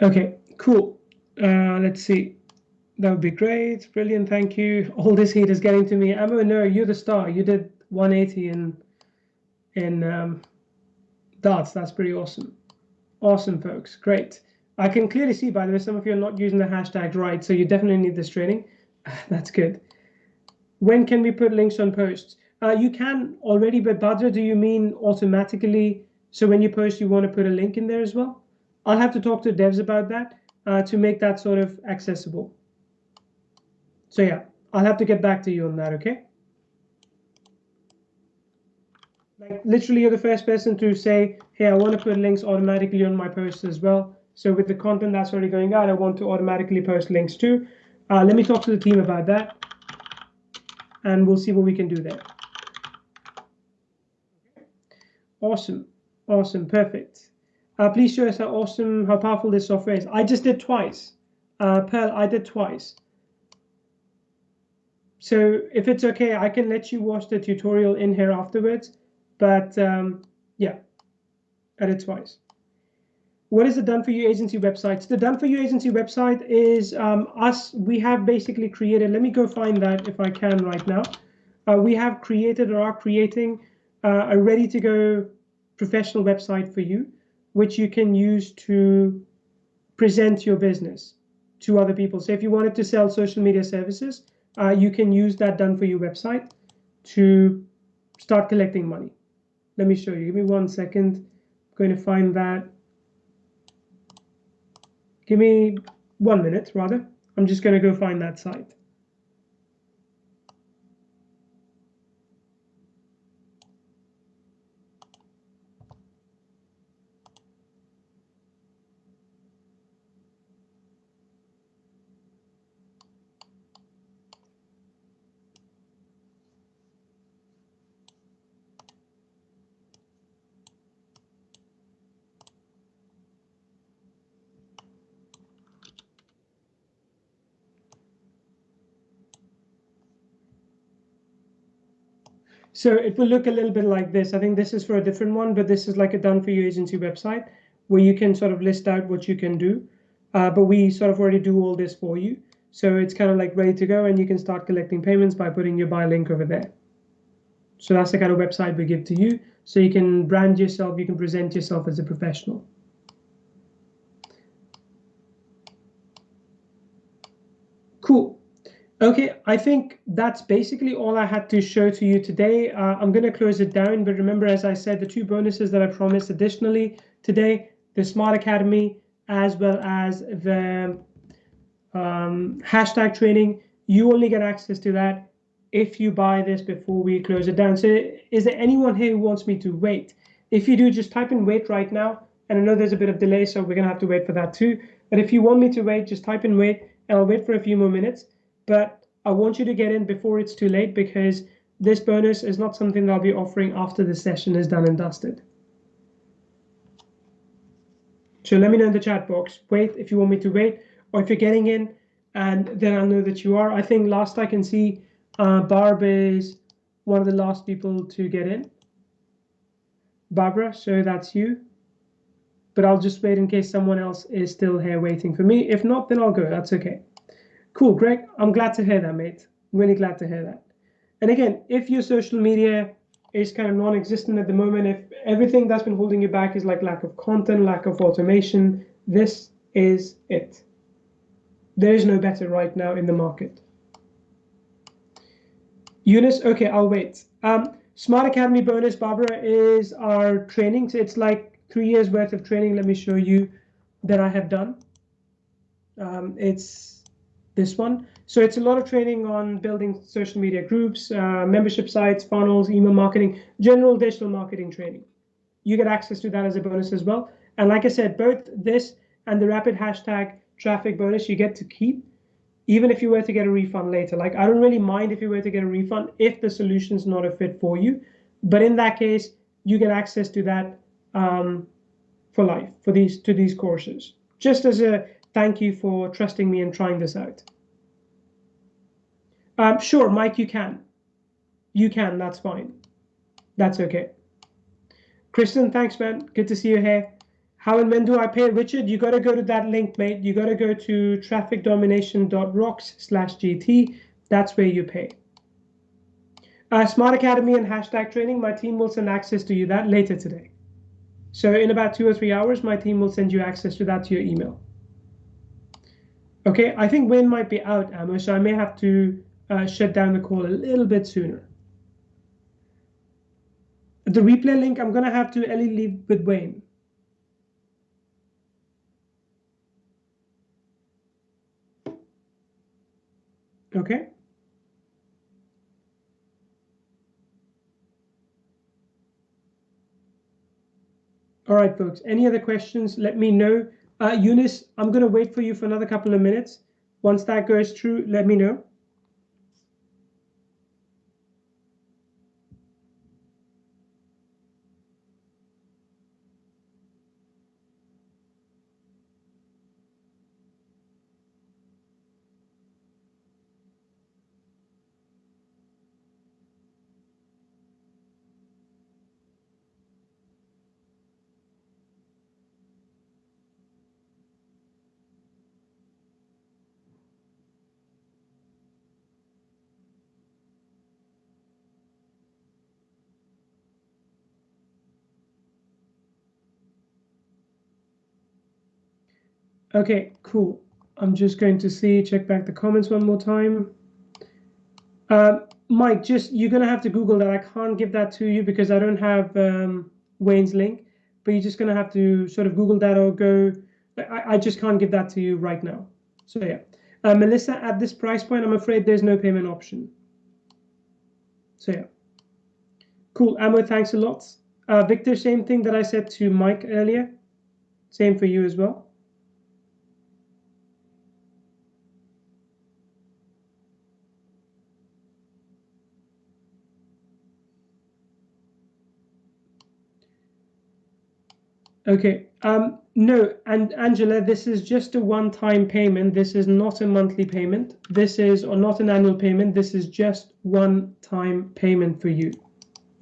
Okay, cool. Uh, let's see. That would be great. Brilliant. Thank you. All this heat is getting to me. Ammo, no, you're the star. You did 180 in in um, darts. That's pretty awesome. Awesome, folks. Great. I can clearly see, by the way, some of you are not using the hashtag right, so you definitely need this training. <laughs> That's good. When can we put links on posts? Uh, you can already, but Badra, do you mean automatically? So when you post, you want to put a link in there as well? I'll have to talk to devs about that uh, to make that sort of accessible. So yeah, I'll have to get back to you on that, okay? Like literally you're the first person to say, hey, I want to put links automatically on my posts as well. So with the content that's already going out, I want to automatically post links too. Uh, let me talk to the team about that and we'll see what we can do there. Awesome, awesome, perfect. Uh, please show us how awesome, how powerful this software is. I just did twice. Uh, Pearl, I did twice. So if it's okay, I can let you watch the tutorial in here afterwards. But um, yeah, I did twice. What is the Done For You agency website? The Done For You agency website is um, us. We have basically created, let me go find that if I can right now. Uh, we have created or are creating uh, a ready to go professional website for you which you can use to present your business to other people. So if you wanted to sell social media services, uh, you can use that done for you website to start collecting money. Let me show you. Give me one second. I'm going to find that. Give me one minute, rather. I'm just going to go find that site. So it will look a little bit like this. I think this is for a different one, but this is like a done for you agency website where you can sort of list out what you can do. Uh, but we sort of already do all this for you. So it's kind of like ready to go and you can start collecting payments by putting your buy link over there. So that's the kind of website we give to you. So you can brand yourself, you can present yourself as a professional. Cool. Okay, I think that's basically all I had to show to you today. Uh, I'm going to close it down, but remember, as I said, the two bonuses that I promised additionally today, the Smart Academy, as well as the um, hashtag training, you only get access to that if you buy this before we close it down. So is there anyone here who wants me to wait? If you do, just type in wait right now. And I know there's a bit of delay, so we're going to have to wait for that too. But if you want me to wait, just type in wait, and I'll wait for a few more minutes but I want you to get in before it's too late because this bonus is not something that I'll be offering after the session is done and dusted. So let me know in the chat box, wait if you want me to wait, or if you're getting in, and then I'll know that you are. I think last I can see, uh, Barb is one of the last people to get in. Barbara, so that's you. But I'll just wait in case someone else is still here waiting for me. If not, then I'll go. That's okay. Cool, Greg. I'm glad to hear that, mate. Really glad to hear that. And again, if your social media is kind of non-existent at the moment, if everything that's been holding you back is like lack of content, lack of automation, this is it. There is no better right now in the market. Eunice, okay, I'll wait. Um, Smart Academy bonus, Barbara, is our training. So it's like three years worth of training. Let me show you that I have done. Um, it's this one. So it's a lot of training on building social media groups, uh, membership sites, funnels, email marketing, general digital marketing training. You get access to that as a bonus as well. And like I said, both this and the rapid hashtag traffic bonus you get to keep, even if you were to get a refund later. Like I don't really mind if you were to get a refund if the solution is not a fit for you. But in that case, you get access to that um, for life for these to these courses. Just as a Thank you for trusting me and trying this out. Um, sure, Mike, you can. You can, that's fine. That's okay. Kristen, thanks, man. Good to see you here. How and when do I pay? Richard, you got to go to that link, mate. You got to go to trafficdomination.rocks slash GT. That's where you pay. Uh, Smart Academy and hashtag training, my team will send access to you that later today. So in about two or three hours, my team will send you access to that to your email. Okay, I think Wayne might be out, Ammo, so I may have to uh, shut down the call a little bit sooner. The replay link, I'm going to have to Ellie leave with Wayne. Okay. All right, folks. Any other questions? Let me know. Uh, Eunice, I'm going to wait for you for another couple of minutes. Once that goes through, let me know. Okay, cool. I'm just going to see, check back the comments one more time. Uh, Mike, just you're going to have to Google that. I can't give that to you because I don't have um, Wayne's link, but you're just going to have to sort of Google that or go. I, I just can't give that to you right now. So yeah. Uh, Melissa, at this price point, I'm afraid there's no payment option. So yeah. Cool. Ammo, thanks a lot. Uh, Victor, same thing that I said to Mike earlier. Same for you as well. Okay. Um, no, and Angela, this is just a one-time payment. This is not a monthly payment. This is, or not an annual payment. This is just one-time payment for you.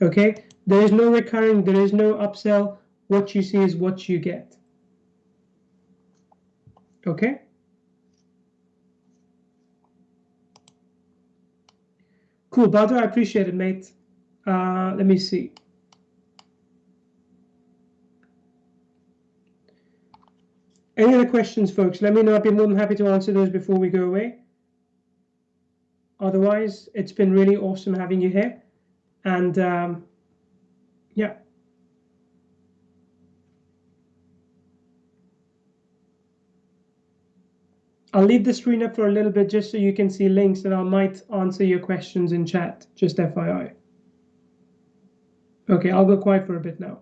Okay. There is no recurring. There is no upsell. What you see is what you get. Okay. Cool, Badr. I appreciate it, mate. Uh, let me see. Any other questions, folks? Let me know. I'd be more than happy to answer those before we go away. otherwise, it's been really awesome having you here. And um, yeah. I'll leave the screen up for a little bit just so you can see links and I might answer your questions in chat, just FYI. Okay, I'll go quiet for a bit now.